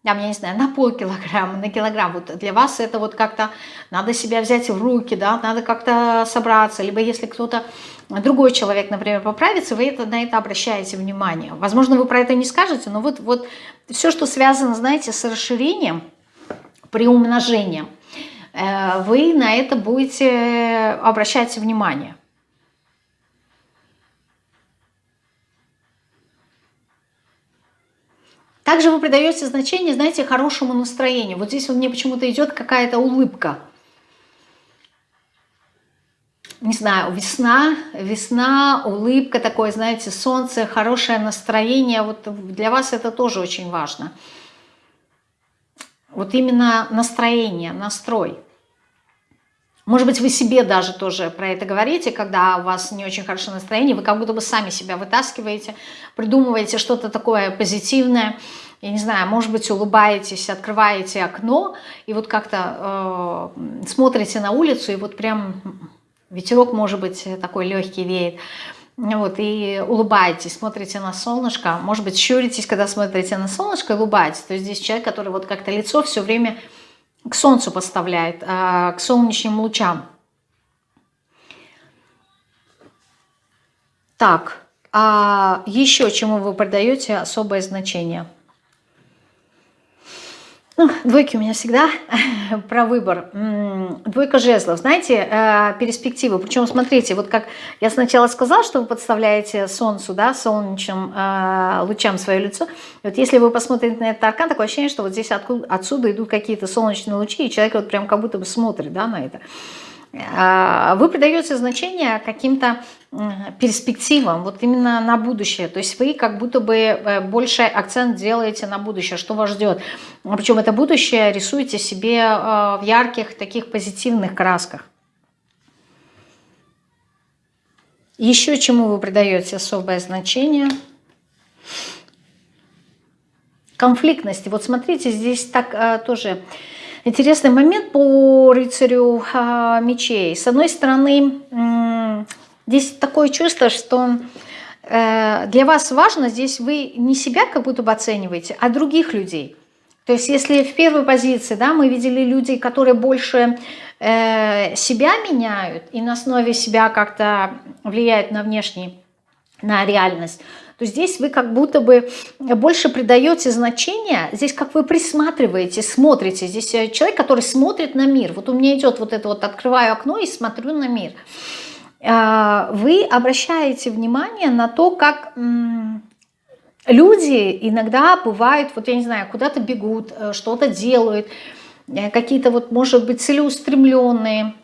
там, я не знаю, на полкилограмма, на килограмм, вот для вас это вот как-то надо себя взять в руки, да, надо как-то собраться, либо если кто-то, другой человек, например, поправится, вы это, на это обращаете внимание. Возможно, вы про это не скажете, но вот, вот все, что связано, знаете, с расширением, приумножением – Э, вы на это будете обращать внимание. Также вы придаете значение, знаете, хорошему настроению. Вот здесь вот мне почему-то идет какая-то улыбка. Не знаю, весна, весна, улыбка такое, знаете, солнце, хорошее настроение. Вот для вас это тоже очень важно. Вот именно настроение, настрой. Может быть, вы себе даже тоже про это говорите, когда у вас не очень хорошее настроение, вы как будто бы сами себя вытаскиваете, придумываете что-то такое позитивное, я не знаю, может быть, улыбаетесь, открываете окно, и вот как-то э, смотрите на улицу, и вот прям ветерок, может быть, такой легкий веет, вот, и улыбаетесь, смотрите на солнышко, может быть, щуритесь, когда смотрите на солнышко, улыбаетесь. То есть здесь человек, который вот как-то лицо все время к солнцу поставляет, а, к солнечным лучам. Так, а еще чему вы придаете особое значение – ну, двойки у меня всегда про выбор. Двойка жезлов. Знаете, э, перспективы. Причем, смотрите, вот как я сначала сказала, что вы подставляете солнцу, да, солнечным э, лучам свое лицо. Вот если вы посмотрите на этот аркан, такое ощущение, что вот здесь откуда, отсюда идут какие-то солнечные лучи, и человек вот прям как будто бы смотрит, да, на это. А, вы придаете значение каким-то перспективам, вот именно на будущее. То есть вы как будто бы э, больше акцент делаете на будущее, что вас ждет. Причем это будущее рисуете себе э, в ярких таких позитивных красках. Еще чему вы придаете особое значение? Конфликтности. Вот смотрите, здесь так а, тоже интересный момент по рыцарю а, мечей. С одной стороны, здесь такое чувство, что э, для вас важно, здесь вы не себя как будто бы оцениваете, а других людей. То есть если в первой позиции да, мы видели людей, которые больше э, себя меняют и на основе себя как-то влияют на внешний, на реальность, то здесь вы как будто бы больше придаете значение, здесь как вы присматриваете, смотрите. Здесь э, человек, который смотрит на мир. Вот у меня идет вот это вот, открываю окно и смотрю на мир. А, вы обращаете внимание на то, как люди иногда бывают, вот я не знаю, куда-то бегут, э, что-то делают, э, какие-то вот, может быть, целеустремленные.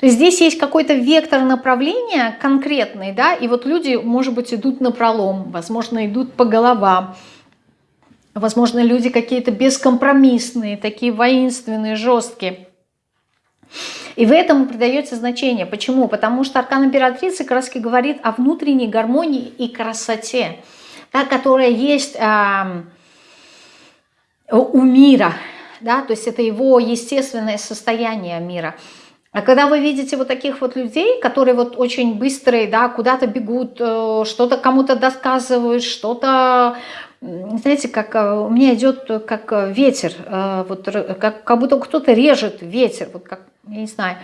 То есть здесь есть какой-то вектор направления конкретный, да, и вот люди, может быть, идут на пролом, возможно, идут по головам, возможно, люди какие-то бескомпромиссные, такие воинственные, жесткие. И в этом придаете значение. Почему? Потому что аркан императрицы как раз говорит о внутренней гармонии и красоте, та, которая есть э, у мира. Да? То есть это его естественное состояние мира. А когда вы видите вот таких вот людей, которые вот очень быстрые, да, куда-то бегут, э, что-то кому-то досказывают, что-то знаете, как э, у меня идет как ветер, э, вот как, как будто кто-то режет ветер, вот как я не знаю,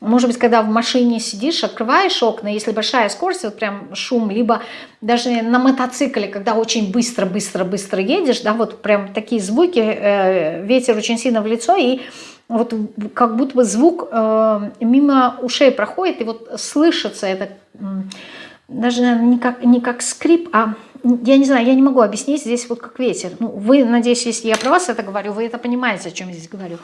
может быть, когда в машине сидишь, открываешь окна, если большая скорость, вот прям шум, либо даже на мотоцикле, когда очень быстро-быстро-быстро едешь, да, вот прям такие звуки, э, ветер очень сильно в лицо, и вот как будто бы звук э, мимо ушей проходит, и вот слышится это, даже не как, не как скрип, а я не знаю, я не могу объяснить здесь вот как ветер. Ну, вы, надеюсь, если я про вас это говорю, вы это понимаете, о чем я здесь говорю.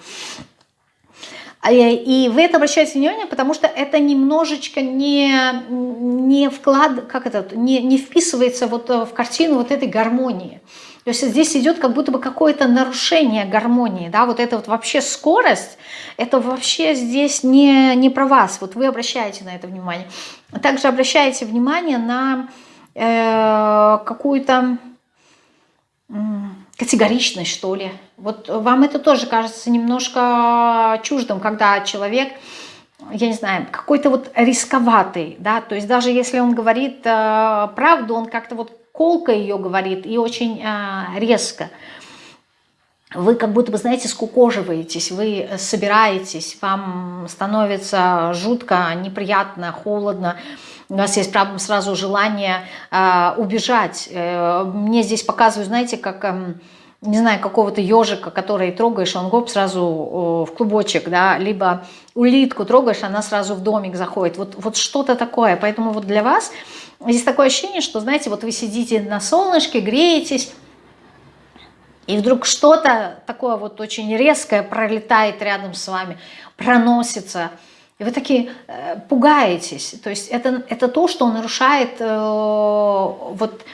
А и вы это обращаете внимание, потому что это немножечко не, не вклад, как это, не, не вписывается вот в картину вот этой гармонии. То есть здесь идет как будто бы какое-то нарушение гармонии, да, вот это вот вообще скорость, это вообще здесь не, не про вас, вот вы обращаете на это внимание. Также обращаете внимание на э, какую-то категоричность, что ли. Вот вам это тоже кажется немножко чуждым, когда человек, я не знаю, какой-то вот рисковатый, да, то есть даже если он говорит э, правду, он как-то вот колко ее говорит и очень э, резко. Вы как будто бы, знаете, скукоживаетесь, вы собираетесь, вам становится жутко, неприятно, холодно, у нас есть правда, сразу желание э, убежать. Э, мне здесь показывают, знаете, как... Э, не знаю, какого-то ежика, который трогаешь, он гоп сразу в клубочек, да, либо улитку трогаешь, она сразу в домик заходит. Вот, вот что-то такое. Поэтому вот для вас здесь такое ощущение, что, знаете, вот вы сидите на солнышке, греетесь, и вдруг что-то такое вот очень резкое пролетает рядом с вами, проносится, и вы такие э, пугаетесь. То есть это, это то, что нарушает э, вот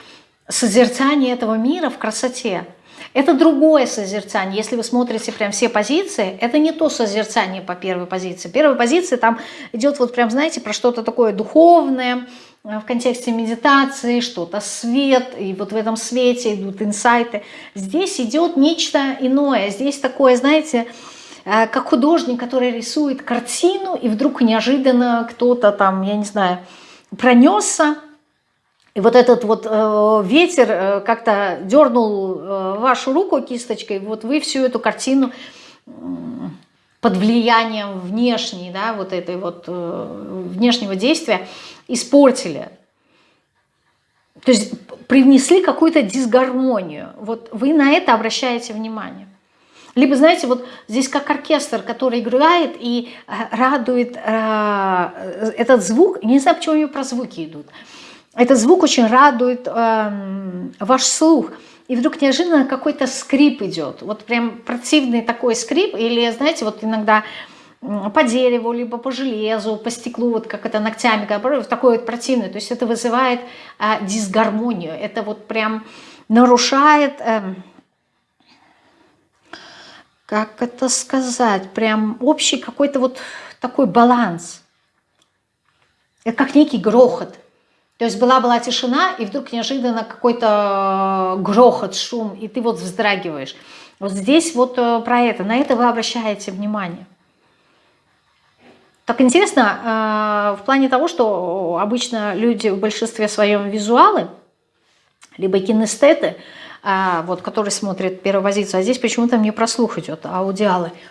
созерцание этого мира в красоте. Это другое созерцание. Если вы смотрите прям все позиции, это не то созерцание по первой позиции. Первая позиция там идет вот прям, знаете, про что-то такое духовное, э, в контексте медитации, что-то свет, и вот в этом свете идут инсайты. Здесь идет нечто иное. Здесь такое, знаете, как художник, который рисует картину, и вдруг неожиданно кто-то там, я не знаю, пронесся, и вот этот вот э, ветер э, как-то дернул э, вашу руку кисточкой, вот вы всю эту картину э, под влиянием внешней, да, вот этой вот э, внешнего действия испортили. То есть привнесли какую-то дисгармонию. Вот вы на это обращаете внимание. Либо, знаете, вот здесь как оркестр, который играет и э, радует э, этот звук. Не знаю, почему у него про звуки идут. Этот звук очень радует э, ваш слух. И вдруг неожиданно какой-то скрип идет. Вот прям противный такой скрип. Или, знаете, вот иногда по дереву, либо по железу, по стеклу, вот как это ногтями, такой вот противный. То есть это вызывает э, дисгармонию. Это вот прям нарушает... Э, как это сказать, прям общий какой-то вот такой баланс. Это как некий грохот. То есть была-была тишина, и вдруг неожиданно какой-то грохот, шум, и ты вот вздрагиваешь. Вот здесь вот э, про это, на это вы обращаете внимание. Так интересно, э, в плане того, что обычно люди в большинстве своем визуалы, либо кинестеты, э, вот, которые смотрят первую позицию, а здесь почему-то мне про слух идет, аудиалы –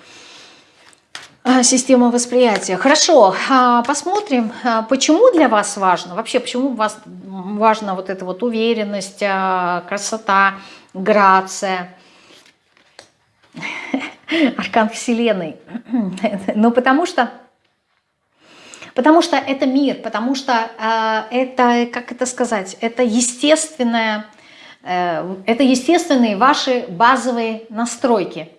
а, система восприятия. Хорошо, а, посмотрим, а, почему для вас важно, вообще почему вас важна вот эта вот уверенность, красота, грация, аркан Вселенной. Ну, потому что, потому что это мир, потому что это, как это сказать, это естественное, э, это естественные ваши базовые настройки.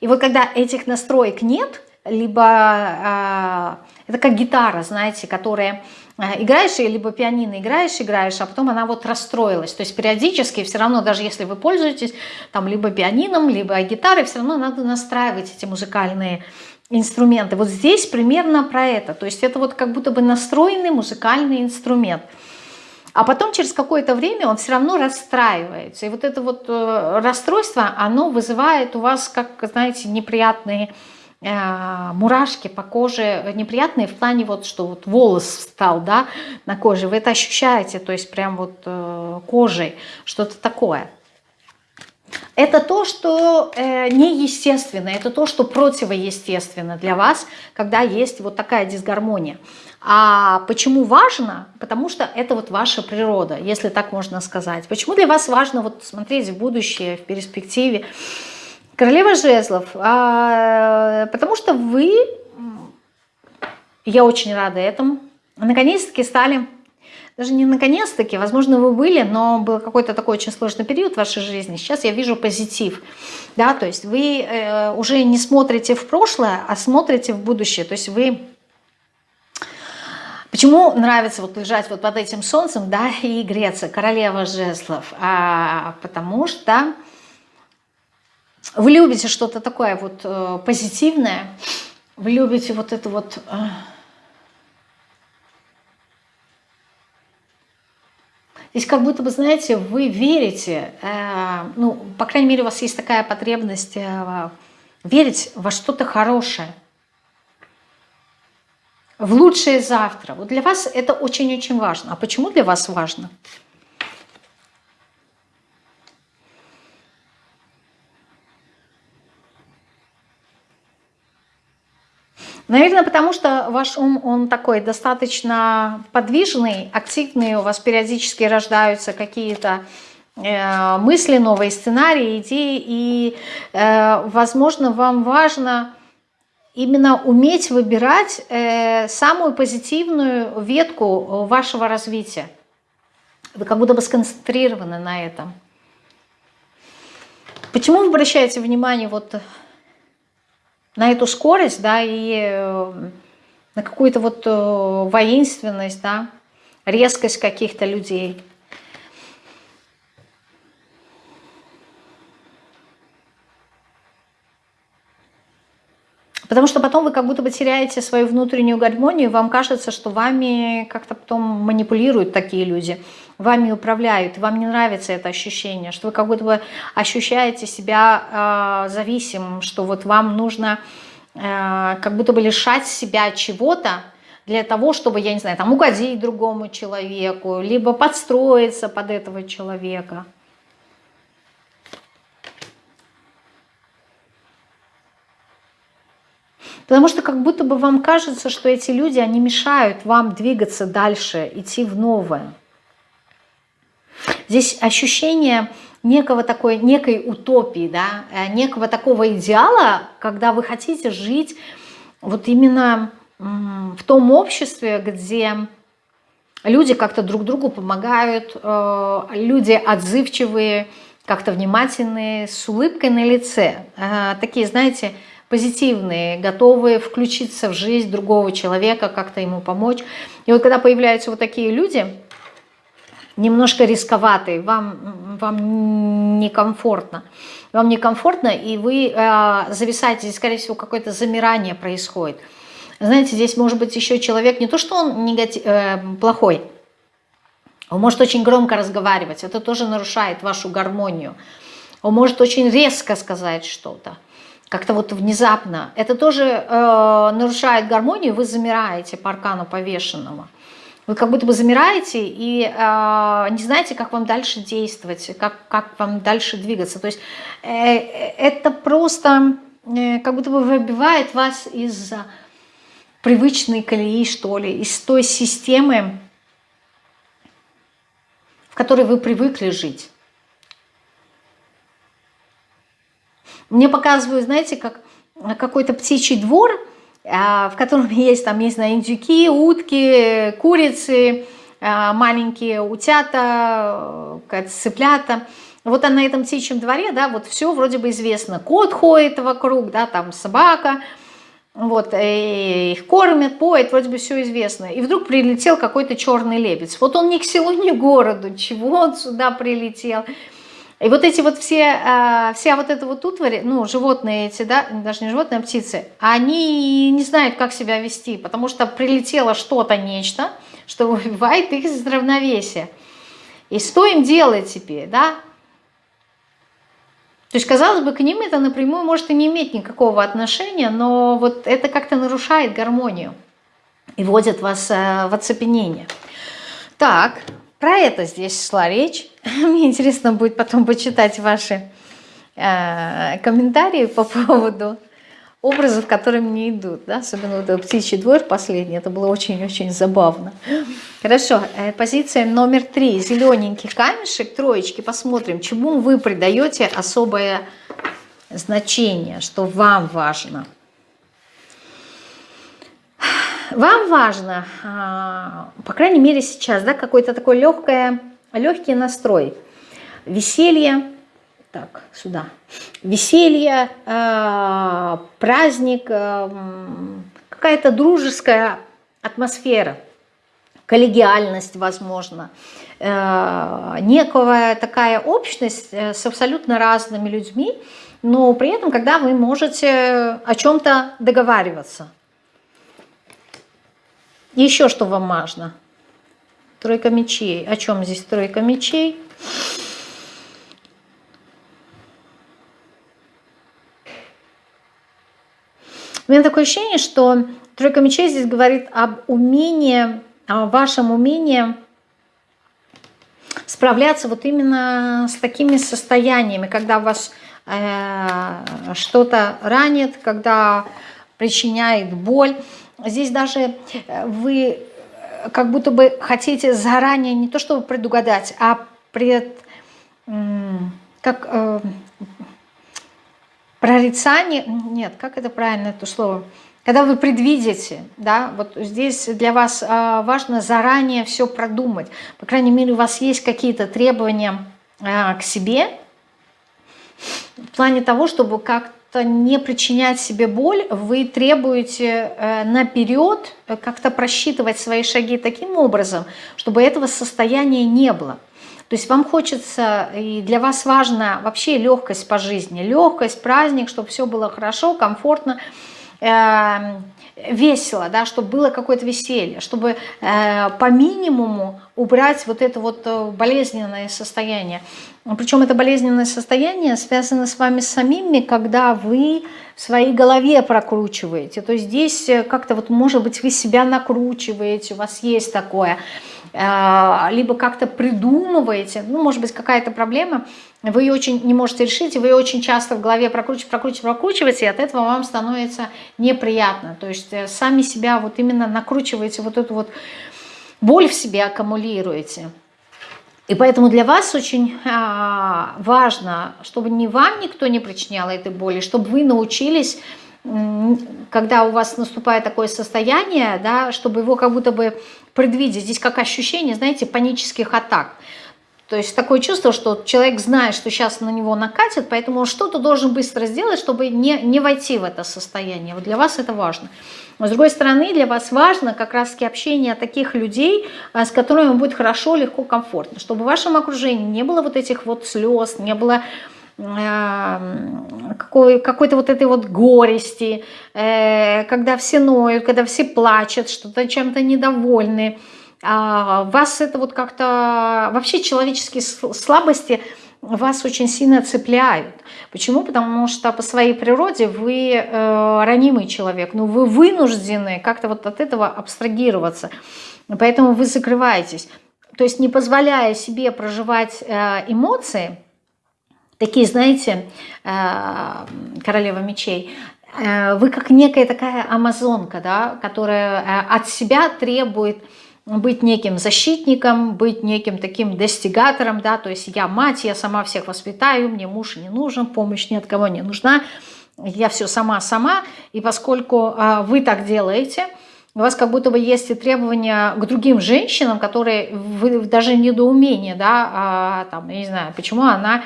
И вот когда этих настроек нет – либо э, это как гитара, знаете, которая э, играешь, либо пианино играешь, играешь, а потом она вот расстроилась. То есть периодически все равно, даже если вы пользуетесь там либо пианином, либо гитарой, все равно надо настраивать эти музыкальные инструменты. Вот здесь примерно про это. То есть это вот как будто бы настроенный музыкальный инструмент. А потом через какое-то время он все равно расстраивается. И вот это вот э, расстройство, оно вызывает у вас, как, знаете, неприятные Э, мурашки по коже неприятные в плане вот, что вот волос встал, да, на коже, вы это ощущаете, то есть прям вот э, кожей, что-то такое. Это то, что э, неестественно, это то, что противоестественно для вас, когда есть вот такая дисгармония. А почему важно? Потому что это вот ваша природа, если так можно сказать. Почему для вас важно вот смотреть в будущее, в перспективе? Королева жезлов, а, потому что вы, я очень рада этому, наконец-таки стали, даже не наконец-таки, возможно, вы были, но был какой-то такой очень сложный период в вашей жизни. Сейчас я вижу позитив, да, то есть вы э, уже не смотрите в прошлое, а смотрите в будущее, то есть вы... Почему нравится вот лежать вот под этим солнцем, да, и греться, королева жезлов? А, потому что вы любите что-то такое вот э, позитивное, вы любите вот это вот... Э, Здесь как будто бы, знаете, вы верите, э, ну, по крайней мере, у вас есть такая потребность э, верить во что-то хорошее, в лучшее завтра. Вот для вас это очень-очень важно. А почему для вас важно? Наверное, потому что ваш ум, он такой достаточно подвижный, активный, у вас периодически рождаются какие-то э, мысли, новые сценарии, идеи, и, э, возможно, вам важно именно уметь выбирать э, самую позитивную ветку вашего развития. Вы как будто бы сконцентрированы на этом. Почему вы обращаете внимание вот на эту скорость, да, и э, на какую-то вот э, воинственность, да, резкость каких-то людей. Потому что потом вы как будто бы теряете свою внутреннюю гармонию, вам кажется, что вами как-то потом манипулируют такие люди, вами управляют, вам не нравится это ощущение, что вы как будто бы ощущаете себя э, зависимым, что вот вам нужно э, как будто бы лишать себя чего-то, для того, чтобы, я не знаю, там угодить другому человеку, либо подстроиться под этого человека. Потому что как будто бы вам кажется, что эти люди, они мешают вам двигаться дальше, идти в новое. Здесь ощущение некого такой, некой утопии, да, э, некого такого идеала, когда вы хотите жить вот именно в том обществе, где люди как-то друг другу помогают, э, люди отзывчивые, как-то внимательные, с улыбкой на лице. Э, такие, знаете, позитивные, готовые включиться в жизнь другого человека, как-то ему помочь. И вот когда появляются вот такие люди, немножко рисковатые, вам, вам некомфортно, вам некомфортно, и вы э, зависаете, здесь, скорее всего, какое-то замирание происходит. Знаете, здесь может быть еще человек, не то что он негатив, э, плохой, он может очень громко разговаривать, это тоже нарушает вашу гармонию. Он может очень резко сказать что-то, как-то вот внезапно. Это тоже э, нарушает гармонию, вы замираете по аркану повешенного. Вы как будто бы замираете и э, не знаете, как вам дальше действовать, как, как вам дальше двигаться. То есть э, это просто э, как будто бы выбивает вас из привычной колеи, что ли, из той системы, в которой вы привыкли жить. Мне показывают, знаете, как какой-то птичий двор – а, в котором есть, там, есть, знаю, индюки, утки, курицы, а, маленькие утята, цыплята. Вот на этом птичьем дворе, да, вот все вроде бы известно. Кот ходит вокруг, да, там собака, вот, их кормят, поят, вроде бы все известно. И вдруг прилетел какой-то черный лебедь. Вот он ни к селу, ни к городу, чего он сюда прилетел. И вот эти вот все, а, вся вот эта вот утварь, ну, животные эти, да, даже не животные, а птицы, они не знают, как себя вести, потому что прилетело что-то, нечто, что выбивает их из равновесия. И что им делать теперь, да? То есть, казалось бы, к ним это напрямую может и не иметь никакого отношения, но вот это как-то нарушает гармонию и вводит вас э, в оцепенение. Так, про это здесь шла речь. Мне интересно будет потом почитать ваши э, комментарии по поводу образов, которые мне идут. Да? Особенно вот птичий двор последний. Это было очень-очень забавно. Хорошо. Э, позиция номер три. Зелененький камешек, троечки. Посмотрим, чему вы придаете особое значение, что вам важно. Вам важно, а, по крайней мере сейчас, да, какой-то такой легкое, легкий настрой. Веселье, так, сюда. Веселье, а, праздник, а, какая-то дружеская атмосфера, коллегиальность, возможно, некая такая общность э, с абсолютно разными людьми, но при этом, когда вы можете о чем-то договариваться – еще что вам важно? Тройка мечей. О чем здесь тройка мечей? У меня такое ощущение, что тройка мечей здесь говорит об умении, о вашем умении справляться вот именно с такими состояниями, когда вас э, что-то ранит, когда причиняет боль. Здесь даже э, вы э, как будто бы хотите заранее не то чтобы предугадать, а пред, как э, прорицание, нет, как это правильно это слово, когда вы предвидите, да, вот здесь для вас э, важно заранее все продумать, по крайней мере у вас есть какие-то требования э, к себе, в плане того, чтобы как не причинять себе боль, вы требуете э, наперед э, как-то просчитывать свои шаги таким образом, чтобы этого состояния не было. То есть вам хочется, и для вас важна вообще легкость по жизни, легкость, праздник, чтобы все было хорошо, комфортно, э, весело, да, чтобы было какое-то веселье, чтобы по минимуму убрать вот это вот болезненное состояние. Причем это болезненное состояние связано с вами самими, когда вы в своей голове прокручиваете. То есть здесь э, как-то вот, может быть, вы себя накручиваете, у вас есть такое. Э, либо как-то придумываете, ну, может быть, какая-то проблема, вы ее очень не можете решить, и вы ее очень часто в голове прокручиваете, прокручиваете, прокручиваете, и от этого вам становится неприятно. То есть э, сами себя вот именно накручиваете, вот эту вот боль в себе аккумулируете. И поэтому для вас очень а, важно, чтобы не вам никто не причинял этой боли, чтобы вы научились, когда у вас наступает такое состояние, да, чтобы его как будто бы предвидеть. Здесь как ощущение, знаете, панических атак. То есть такое чувство, что человек знает, что сейчас на него накатит, поэтому он что-то должен быстро сделать, чтобы не, не войти в это состояние. Вот для вас это важно. Но с другой стороны, для вас важно как раз общение таких людей, а, с которыми будет хорошо, легко, комфортно. Чтобы в вашем окружении не было вот этих вот слез, не было какой, какой-то вот этой вот горести, когда все ноют, когда все плачут, что-то чем-то недовольны. А вас это вот как-то... Вообще человеческие слабости вас очень сильно цепляют. Почему? Потому что по своей природе вы э, ранимый человек, но вы вынуждены как-то вот от этого абстрагироваться. Поэтому вы закрываетесь. То есть не позволяя себе проживать э, эмоции, такие, знаете, э, королева мечей, э, вы как некая такая амазонка, да, которая э, от себя требует быть неким защитником, быть неким таким достигатором, да, то есть я мать, я сама всех воспитаю, мне муж не нужен, помощь ни от кого не нужна, я все сама-сама, и поскольку а, вы так делаете, у вас как будто бы есть и требования к другим женщинам, которые вы даже недоумение, да, а, там, я не знаю, почему она,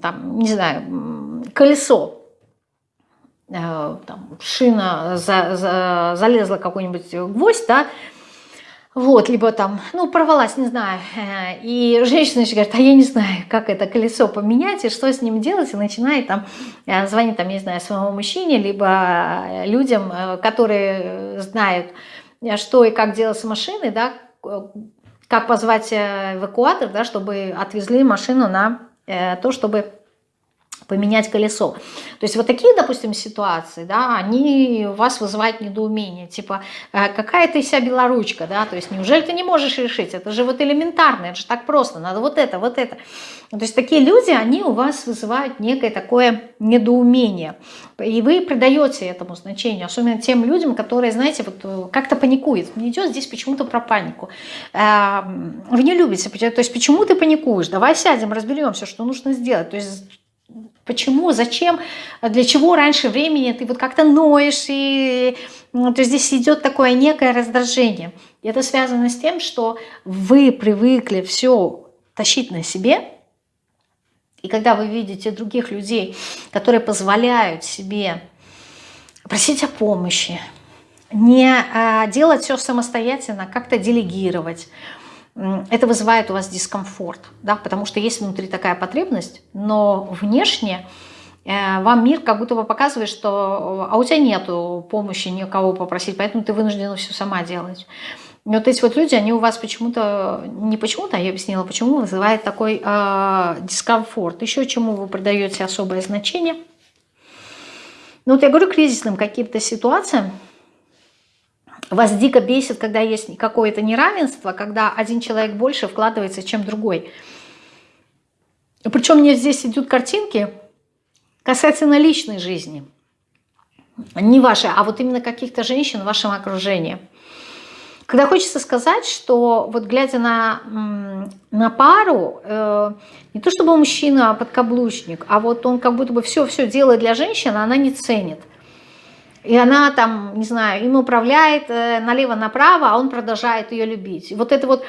там, не знаю, колесо, э, там, шина за, за, залезла какой-нибудь гвоздь, да, вот, либо там, ну, порвалась, не знаю. Э, и женщина еще говорит, а я не знаю, как это колесо поменять и что с ним делать. И начинает там э, звонить, там, не знаю, своему мужчине, либо э, людям, которые знают, что и как делать с машиной, да, как позвать эвакуатор, да, чтобы отвезли машину на то, чтобы поменять колесо. То есть вот такие, допустим, ситуации, да, они у вас вызывают недоумение, типа, «Э, какая ты вся белоручка, да, то есть неужели ты не можешь решить, это же вот элементарно, это же так просто, надо вот это, вот это. То есть такие люди, они у вас вызывают некое такое недоумение, и вы придаете этому значению, особенно тем людям, которые, знаете, вот э, как-то паникуют, мне идет здесь почему-то про панику. Эм, вы не любите, то есть почему ты паникуешь, давай сядем, разберемся, что нужно сделать, то есть Почему, зачем, для чего раньше времени ты вот как-то ноешь, и ну, то здесь идет такое некое раздражение. И это связано с тем, что вы привыкли все тащить на себе, и когда вы видите других людей, которые позволяют себе просить о помощи, не а, делать все самостоятельно, как-то делегировать, это вызывает у вас дискомфорт, да, потому что есть внутри такая потребность, но внешне э, вам мир как будто бы показывает, что а у тебя нету помощи никого попросить, поэтому ты вынуждена все сама делать. И вот эти вот люди, они у вас почему-то, не почему-то, а я объяснила, почему вызывает такой э, дискомфорт. Еще чему вы придаете особое значение. Ну вот я говорю кризисным каким-то ситуациям, вас дико бесит, когда есть какое-то неравенство, когда один человек больше вкладывается, чем другой. Причем мне здесь идут картинки касательно личной жизни. Не вашей, а вот именно каких-то женщин в вашем окружении. Когда хочется сказать, что вот глядя на, на пару, э, не то чтобы мужчина подкаблучник, а вот он как будто бы все-все делает для женщины, она не ценит. И она там, не знаю, им управляет э, налево-направо, а он продолжает ее любить. Вот это вот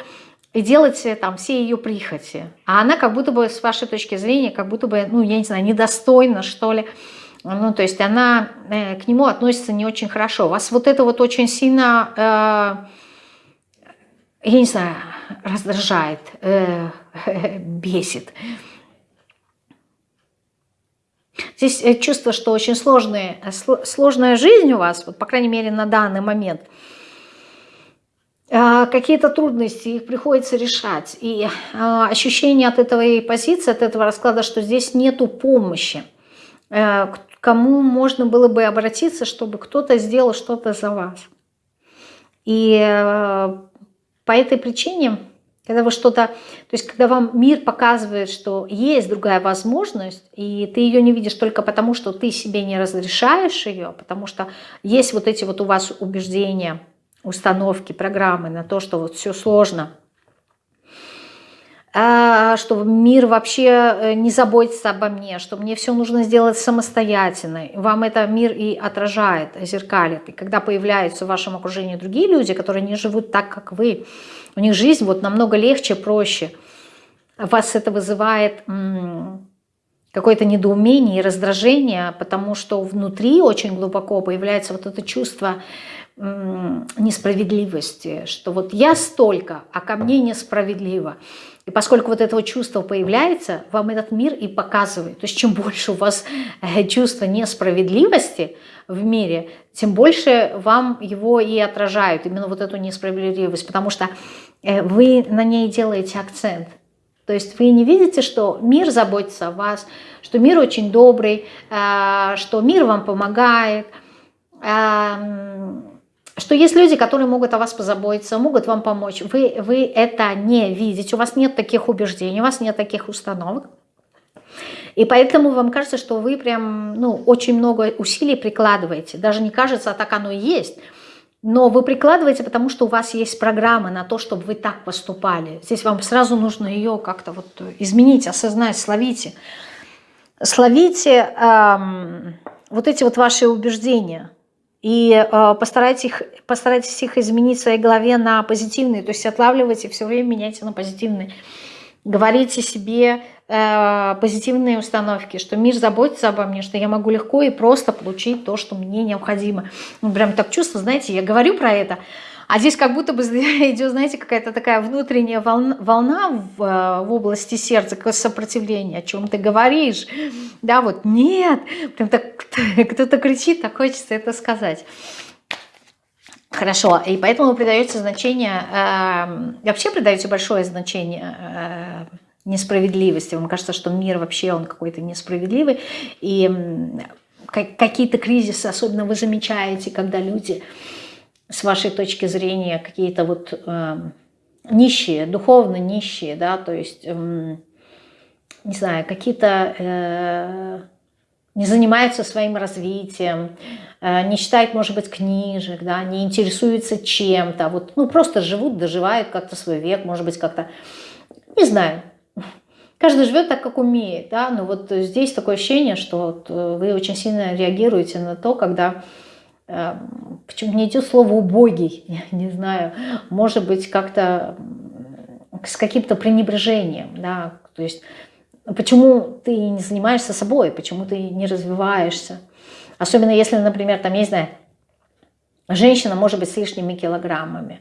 и делать там все ее прихоти. А она как будто бы, с вашей точки зрения, как будто бы, ну, я не знаю, недостойна, что ли. Ну, то есть она э, к нему относится не очень хорошо. Вас вот это вот очень сильно, э, я не знаю, раздражает, э, бесит. Здесь э, чувство, что очень сложная, э, сложная жизнь у вас, вот, по крайней мере на данный момент. А, какие-то трудности, их приходится решать. И а, ощущение от этой позиции, от этого расклада, что здесь нету помощи. Э, к кому можно было бы обратиться, чтобы кто-то сделал что-то за вас. И по этой причине когда вы что-то, то есть когда вам мир показывает, что есть другая возможность, и ты ее не видишь только потому, что ты себе не разрешаешь ее, потому что есть вот эти вот у вас убеждения, установки, программы на то, что вот все сложно, а, что мир вообще э, не заботится обо мне, что мне все нужно сделать самостоятельно. Вам это мир и отражает, зеркалит. И когда появляются в вашем окружении другие люди, которые не живут так, как вы, у них жизнь вот намного легче, проще. Вас это вызывает какое-то недоумение и раздражение, потому что внутри очень глубоко появляется вот это чувство несправедливости, что вот я столько, а ко мне несправедливо. И поскольку вот этого чувства появляется, вам этот мир и показывает. То есть чем больше у вас э, чувства несправедливости в мире, тем больше вам его и отражают, именно вот эту несправедливость, потому что вы на ней делаете акцент. То есть вы не видите, что мир заботится о вас, что мир очень добрый, э, что мир вам помогает, эм, что есть люди, которые могут о вас позаботиться, могут вам помочь. Вы, вы это не видите, у вас нет таких убеждений, у вас нет таких установок. И поэтому вам кажется, что вы прям ну, очень много усилий прикладываете. Даже не кажется, а так оно и есть. Но вы прикладываете, потому что у вас есть программа на то, чтобы вы так поступали. Здесь вам сразу нужно ее как-то вот изменить, осознать, словите. Словите эм, вот эти вот ваши убеждения – и э, постарайтесь, их, постарайтесь их изменить в своей голове на позитивные, то есть отлавливайте, все время меняйте на позитивные. Говорите себе э, позитивные установки, что мир заботится обо мне, что я могу легко и просто получить то, что мне необходимо. Ну, прям так чувство, знаете, я говорю про это, а здесь как будто бы идет, знаете, какая-то такая внутренняя волна, волна в, э, в области сердца, какое сопротивление, о чем ты говоришь. Да, вот нет, прям так кто-то кричит, так хочется это сказать. Хорошо, и поэтому вы придаете значение, э, вообще придаете большое значение э, несправедливости. Вам кажется, что мир вообще он какой-то несправедливый, и какие-то кризисы, особенно вы замечаете, когда люди с вашей точки зрения какие-то вот э, нищие, духовно нищие, да, то есть, э, не знаю, какие-то э, не занимаются своим развитием, э, не читают, может быть, книжек, да, не интересуются чем-то, вот, ну, просто живут, доживают как-то свой век, может быть, как-то, не знаю, каждый живет так, как умеет, да, но вот здесь такое ощущение, что вот э, вы очень сильно реагируете на то, когда Эм, почему не идет слово «убогий», я не знаю, может быть, как-то с каким-то пренебрежением, да, то есть почему ты не занимаешься собой, почему ты не развиваешься, особенно если, например, там, я не знаю, женщина может быть с лишними килограммами,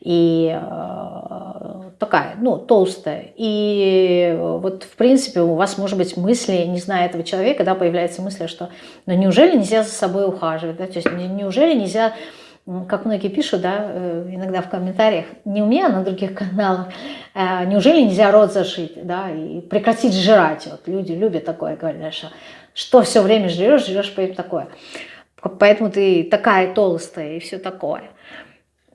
и э, такая, ну, толстая. И вот, в принципе, у вас, может быть, мысли, не зная этого человека, да, появляется мысль, что, ну, неужели нельзя за собой ухаживать, да, то есть неужели нельзя, как многие пишут, да, э, иногда в комментариях, не у меня, а на других каналах, э, неужели нельзя рот зашить, да, и прекратить жрать, вот люди любят такое, говорят, что, что все время жрешь, жрешь, поэтому такое. Поэтому ты такая толстая и все такое.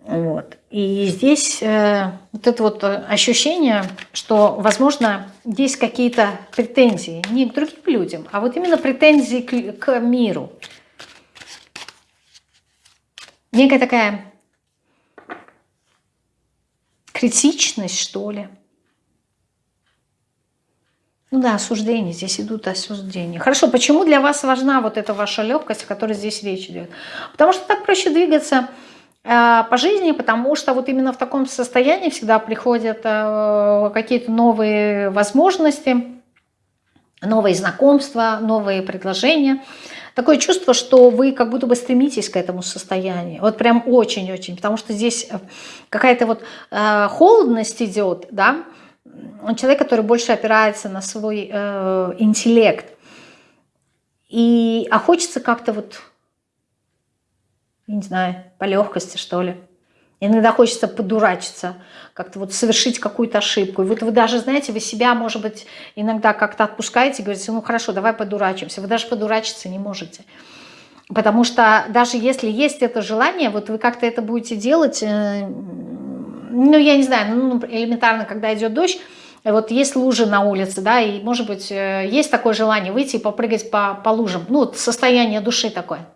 Вот. И здесь э, вот это вот ощущение, что, возможно, есть какие-то претензии не к другим людям, а вот именно претензии к, к миру. Некая такая критичность, что ли. Ну да, осуждение, здесь идут осуждения. Хорошо, почему для вас важна вот эта ваша легкость, о которой здесь речь идет? Потому что так проще двигаться Э, по жизни, потому что вот именно в таком состоянии всегда приходят э, какие-то новые возможности, новые знакомства, новые предложения. Такое чувство, что вы как будто бы стремитесь к этому состоянию. Вот прям очень-очень, потому что здесь э, какая-то вот холодность идет, да, человек, который больше опирается на свой э, интеллект. И, а хочется как-то вот не знаю, по легкости, что ли. Иногда хочется подурачиться, как-то вот совершить какую-то ошибку. И вот вы даже, знаете, вы себя, может быть, иногда как-то отпускаете, говорите, ну хорошо, давай подурачимся. Вы даже подурачиться не можете. Потому что даже если есть это желание, вот вы как-то это будете делать, э, ну, я не знаю, ну, элементарно, когда идет дождь, вот есть лужи на улице, да, и, может быть, э, есть такое желание выйти и попрыгать по, по лужам. Ну, состояние души такое.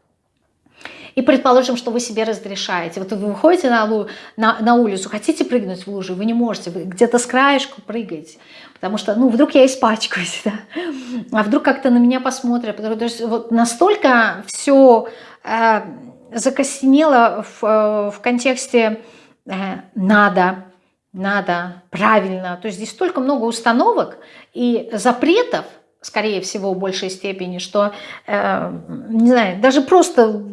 И предположим, что вы себе разрешаете. Вот вы выходите на, на, на улицу, хотите прыгнуть в лужу, вы не можете, вы где-то с краешку прыгаете. Потому что, ну, вдруг я испачкаюсь, да? а вдруг как-то на меня посмотрят. То есть вот настолько все э, закостенело в, э, в контексте э, «надо», надо, правильно. То есть здесь столько много установок и запретов, скорее всего, в большей степени, что, э, не знаю, даже просто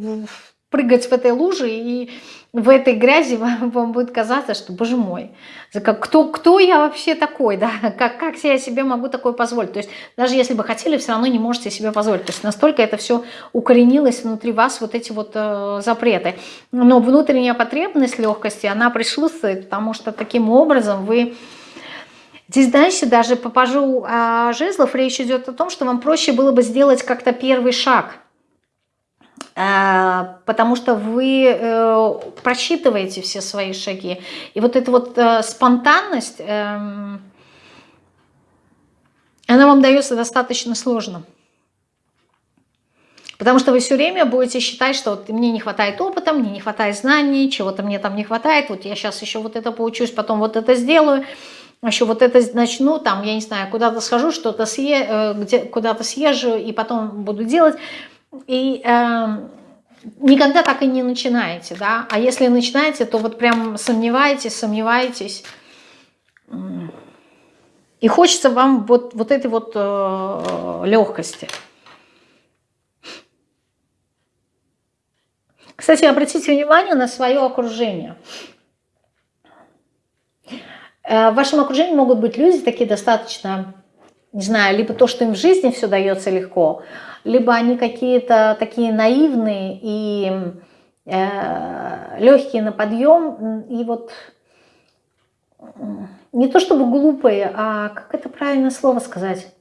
прыгать в этой луже и в этой грязи вам, вам будет казаться, что, боже мой, кто, кто я вообще такой, да, как, как я себе могу такое позволить. То есть даже если бы хотели, все равно не можете себе позволить. То есть настолько это все укоренилось внутри вас, вот эти вот э, запреты. Но внутренняя потребность легкости, она присутствует, потому что таким образом вы... Здесь дальше даже по пажу а, жезлов речь идет о том, что вам проще было бы сделать как-то первый шаг – Э, потому что вы э, просчитываете все свои шаги. И вот эта вот э, спонтанность, эм, она вам дается достаточно сложно. Потому что вы все время будете считать, что вот мне не хватает опыта, мне не хватает знаний, чего-то мне там не хватает, вот я сейчас еще вот это поучусь, потом вот это сделаю, еще вот это начну, там, я не знаю, куда-то схожу, что-то съе, куда-то съезжу и потом буду делать. И э, никогда так и не начинаете, да, а если начинаете, то вот прям сомневаетесь, сомневаетесь, и хочется вам вот, вот этой вот э, легкости. Кстати, обратите внимание на свое окружение. Э, в вашем окружении могут быть люди такие достаточно, не знаю, либо то, что им в жизни все дается легко, либо они какие-то такие наивные и э, легкие на подъем, и вот не то чтобы глупые, а как это правильно слово сказать,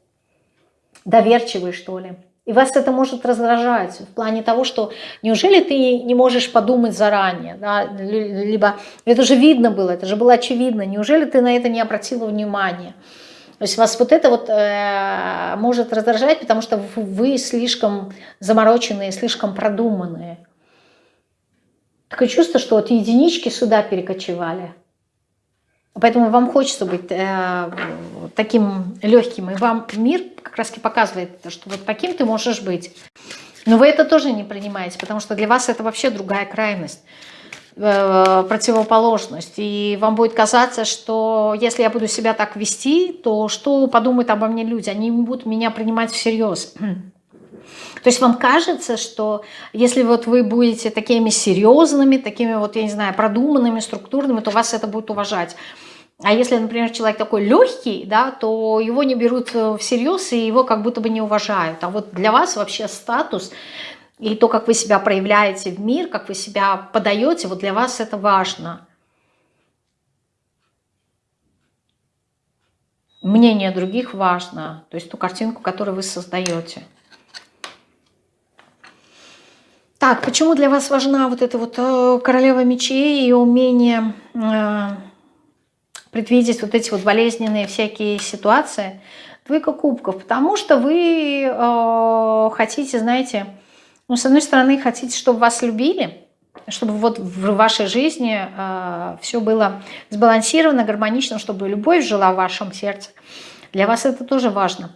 доверчивые что ли. И вас это может раздражать в плане того, что неужели ты не можешь подумать заранее, да? либо это же видно было, это же было очевидно, неужели ты на это не обратила внимания. То есть вас вот это вот э, может раздражать, потому что вы слишком замороченные, слишком продуманные. Такое чувство, что вот единички сюда перекочевали. Поэтому вам хочется быть э, таким легким. И вам мир как раз показывает, что вот таким ты можешь быть. Но вы это тоже не принимаете, потому что для вас это вообще другая крайность. Э, противоположность. И вам будет казаться, что если я буду себя так вести, то что подумают обо мне люди? Они будут меня принимать всерьез. То есть вам кажется, что если вот вы будете такими серьезными, такими вот, я не знаю, продуманными, структурными, то вас это будет уважать. А если, например, человек такой легкий, да, то его не берут всерьез и его как будто бы не уважают. А вот для вас вообще статус и то, как вы себя проявляете в мир, как вы себя подаете, вот для вас это важно. Мнение других важно, то есть ту картинку, которую вы создаете. Так, почему для вас важна вот эта вот э, королева мечей и умение э, предвидеть вот эти вот болезненные всякие ситуации? Двойка кубков, потому что вы э, хотите, знаете, ну, с одной стороны, хотите, чтобы вас любили, чтобы вот в вашей жизни э, все было сбалансировано, гармонично, чтобы любовь жила в вашем сердце. Для вас это тоже важно.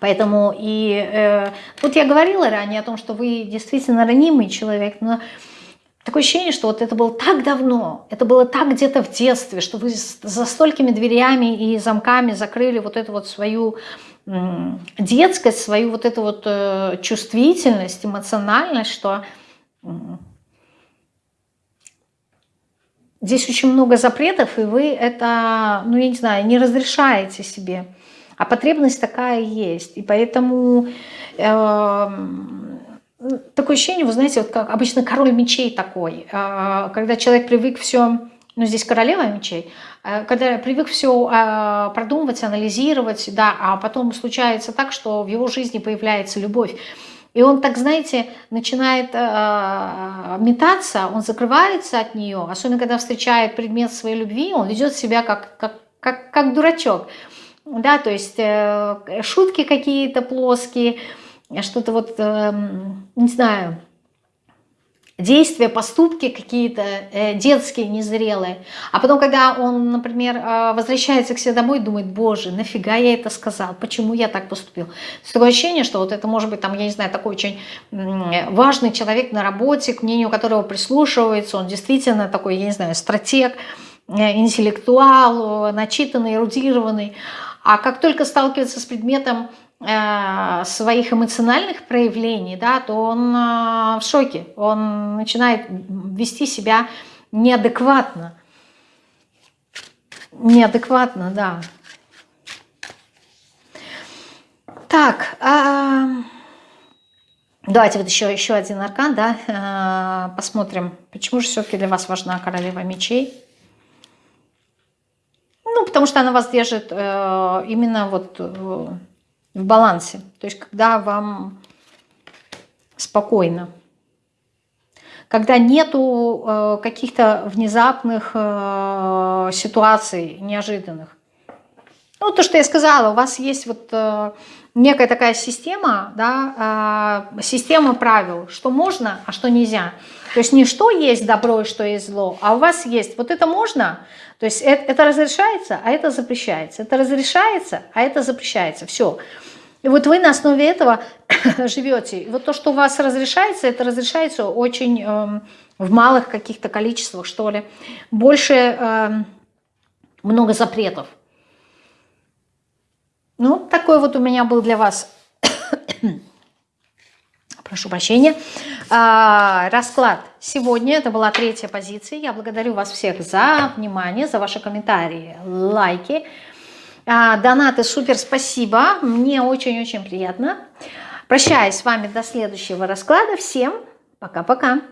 Поэтому и э, вот я говорила ранее о том, что вы действительно ранимый человек, но такое ощущение, что вот это было так давно, это было так где-то в детстве, что вы за столькими дверями и замками закрыли вот эту вот свою детскость, свою вот эту вот э, чувствительность, эмоциональность, что здесь очень много запретов, и вы это, ну я не знаю, не разрешаете себе. А потребность такая есть. И поэтому э, такое ощущение, вы знаете, вот как обычно король мечей такой, э, когда человек привык все ну, здесь королева мечей, э, когда привык все э, продумывать, анализировать, да, а потом случается так, что в его жизни появляется любовь. И он так, знаете, начинает э, метаться, он закрывается от нее, особенно когда встречает предмет своей любви, он ведет себя как, как, как, как дурачок. Да, то есть э, шутки какие-то плоские, что-то вот, э, не знаю, действия, поступки какие-то э, детские, незрелые. А потом, когда он, например, э, возвращается к себе домой, думает, боже, нафига я это сказал, почему я так поступил. Такое ощущение, что вот это может быть, там, я не знаю, такой очень важный человек на работе, к мнению которого прислушивается, он действительно такой, я не знаю, стратег, э, интеллектуал, начитанный, эрудированный. А как только сталкивается с предметом своих эмоциональных проявлений, да, то он э, в шоке, он начинает вести себя неадекватно. Неадекватно, да. Так, а... давайте вот еще, еще один аркан, да, а, посмотрим, почему же все-таки для вас важна королева мечей. Ну, потому что она вас держит э, именно вот э, в балансе. То есть, когда вам спокойно. Когда нету э, каких-то внезапных э, ситуаций, неожиданных. Ну, то, что я сказала, у вас есть вот э, некая такая система, да, э, система правил, что можно, а что нельзя. То есть не что есть добро и что есть зло, а у вас есть вот это можно, то есть это, это разрешается, а это запрещается. Это разрешается, а это запрещается. Все. И вот вы на основе этого живете. И вот то, что у вас разрешается, это разрешается очень э, в малых каких-то количествах, что ли. Больше э, много запретов. Ну, такой вот у меня был для вас, прошу прощения, а, расклад. Сегодня это была третья позиция. Я благодарю вас всех за внимание, за ваши комментарии, лайки, а, донаты. Супер, спасибо. Мне очень-очень приятно. Прощаюсь с вами до следующего расклада. Всем пока-пока.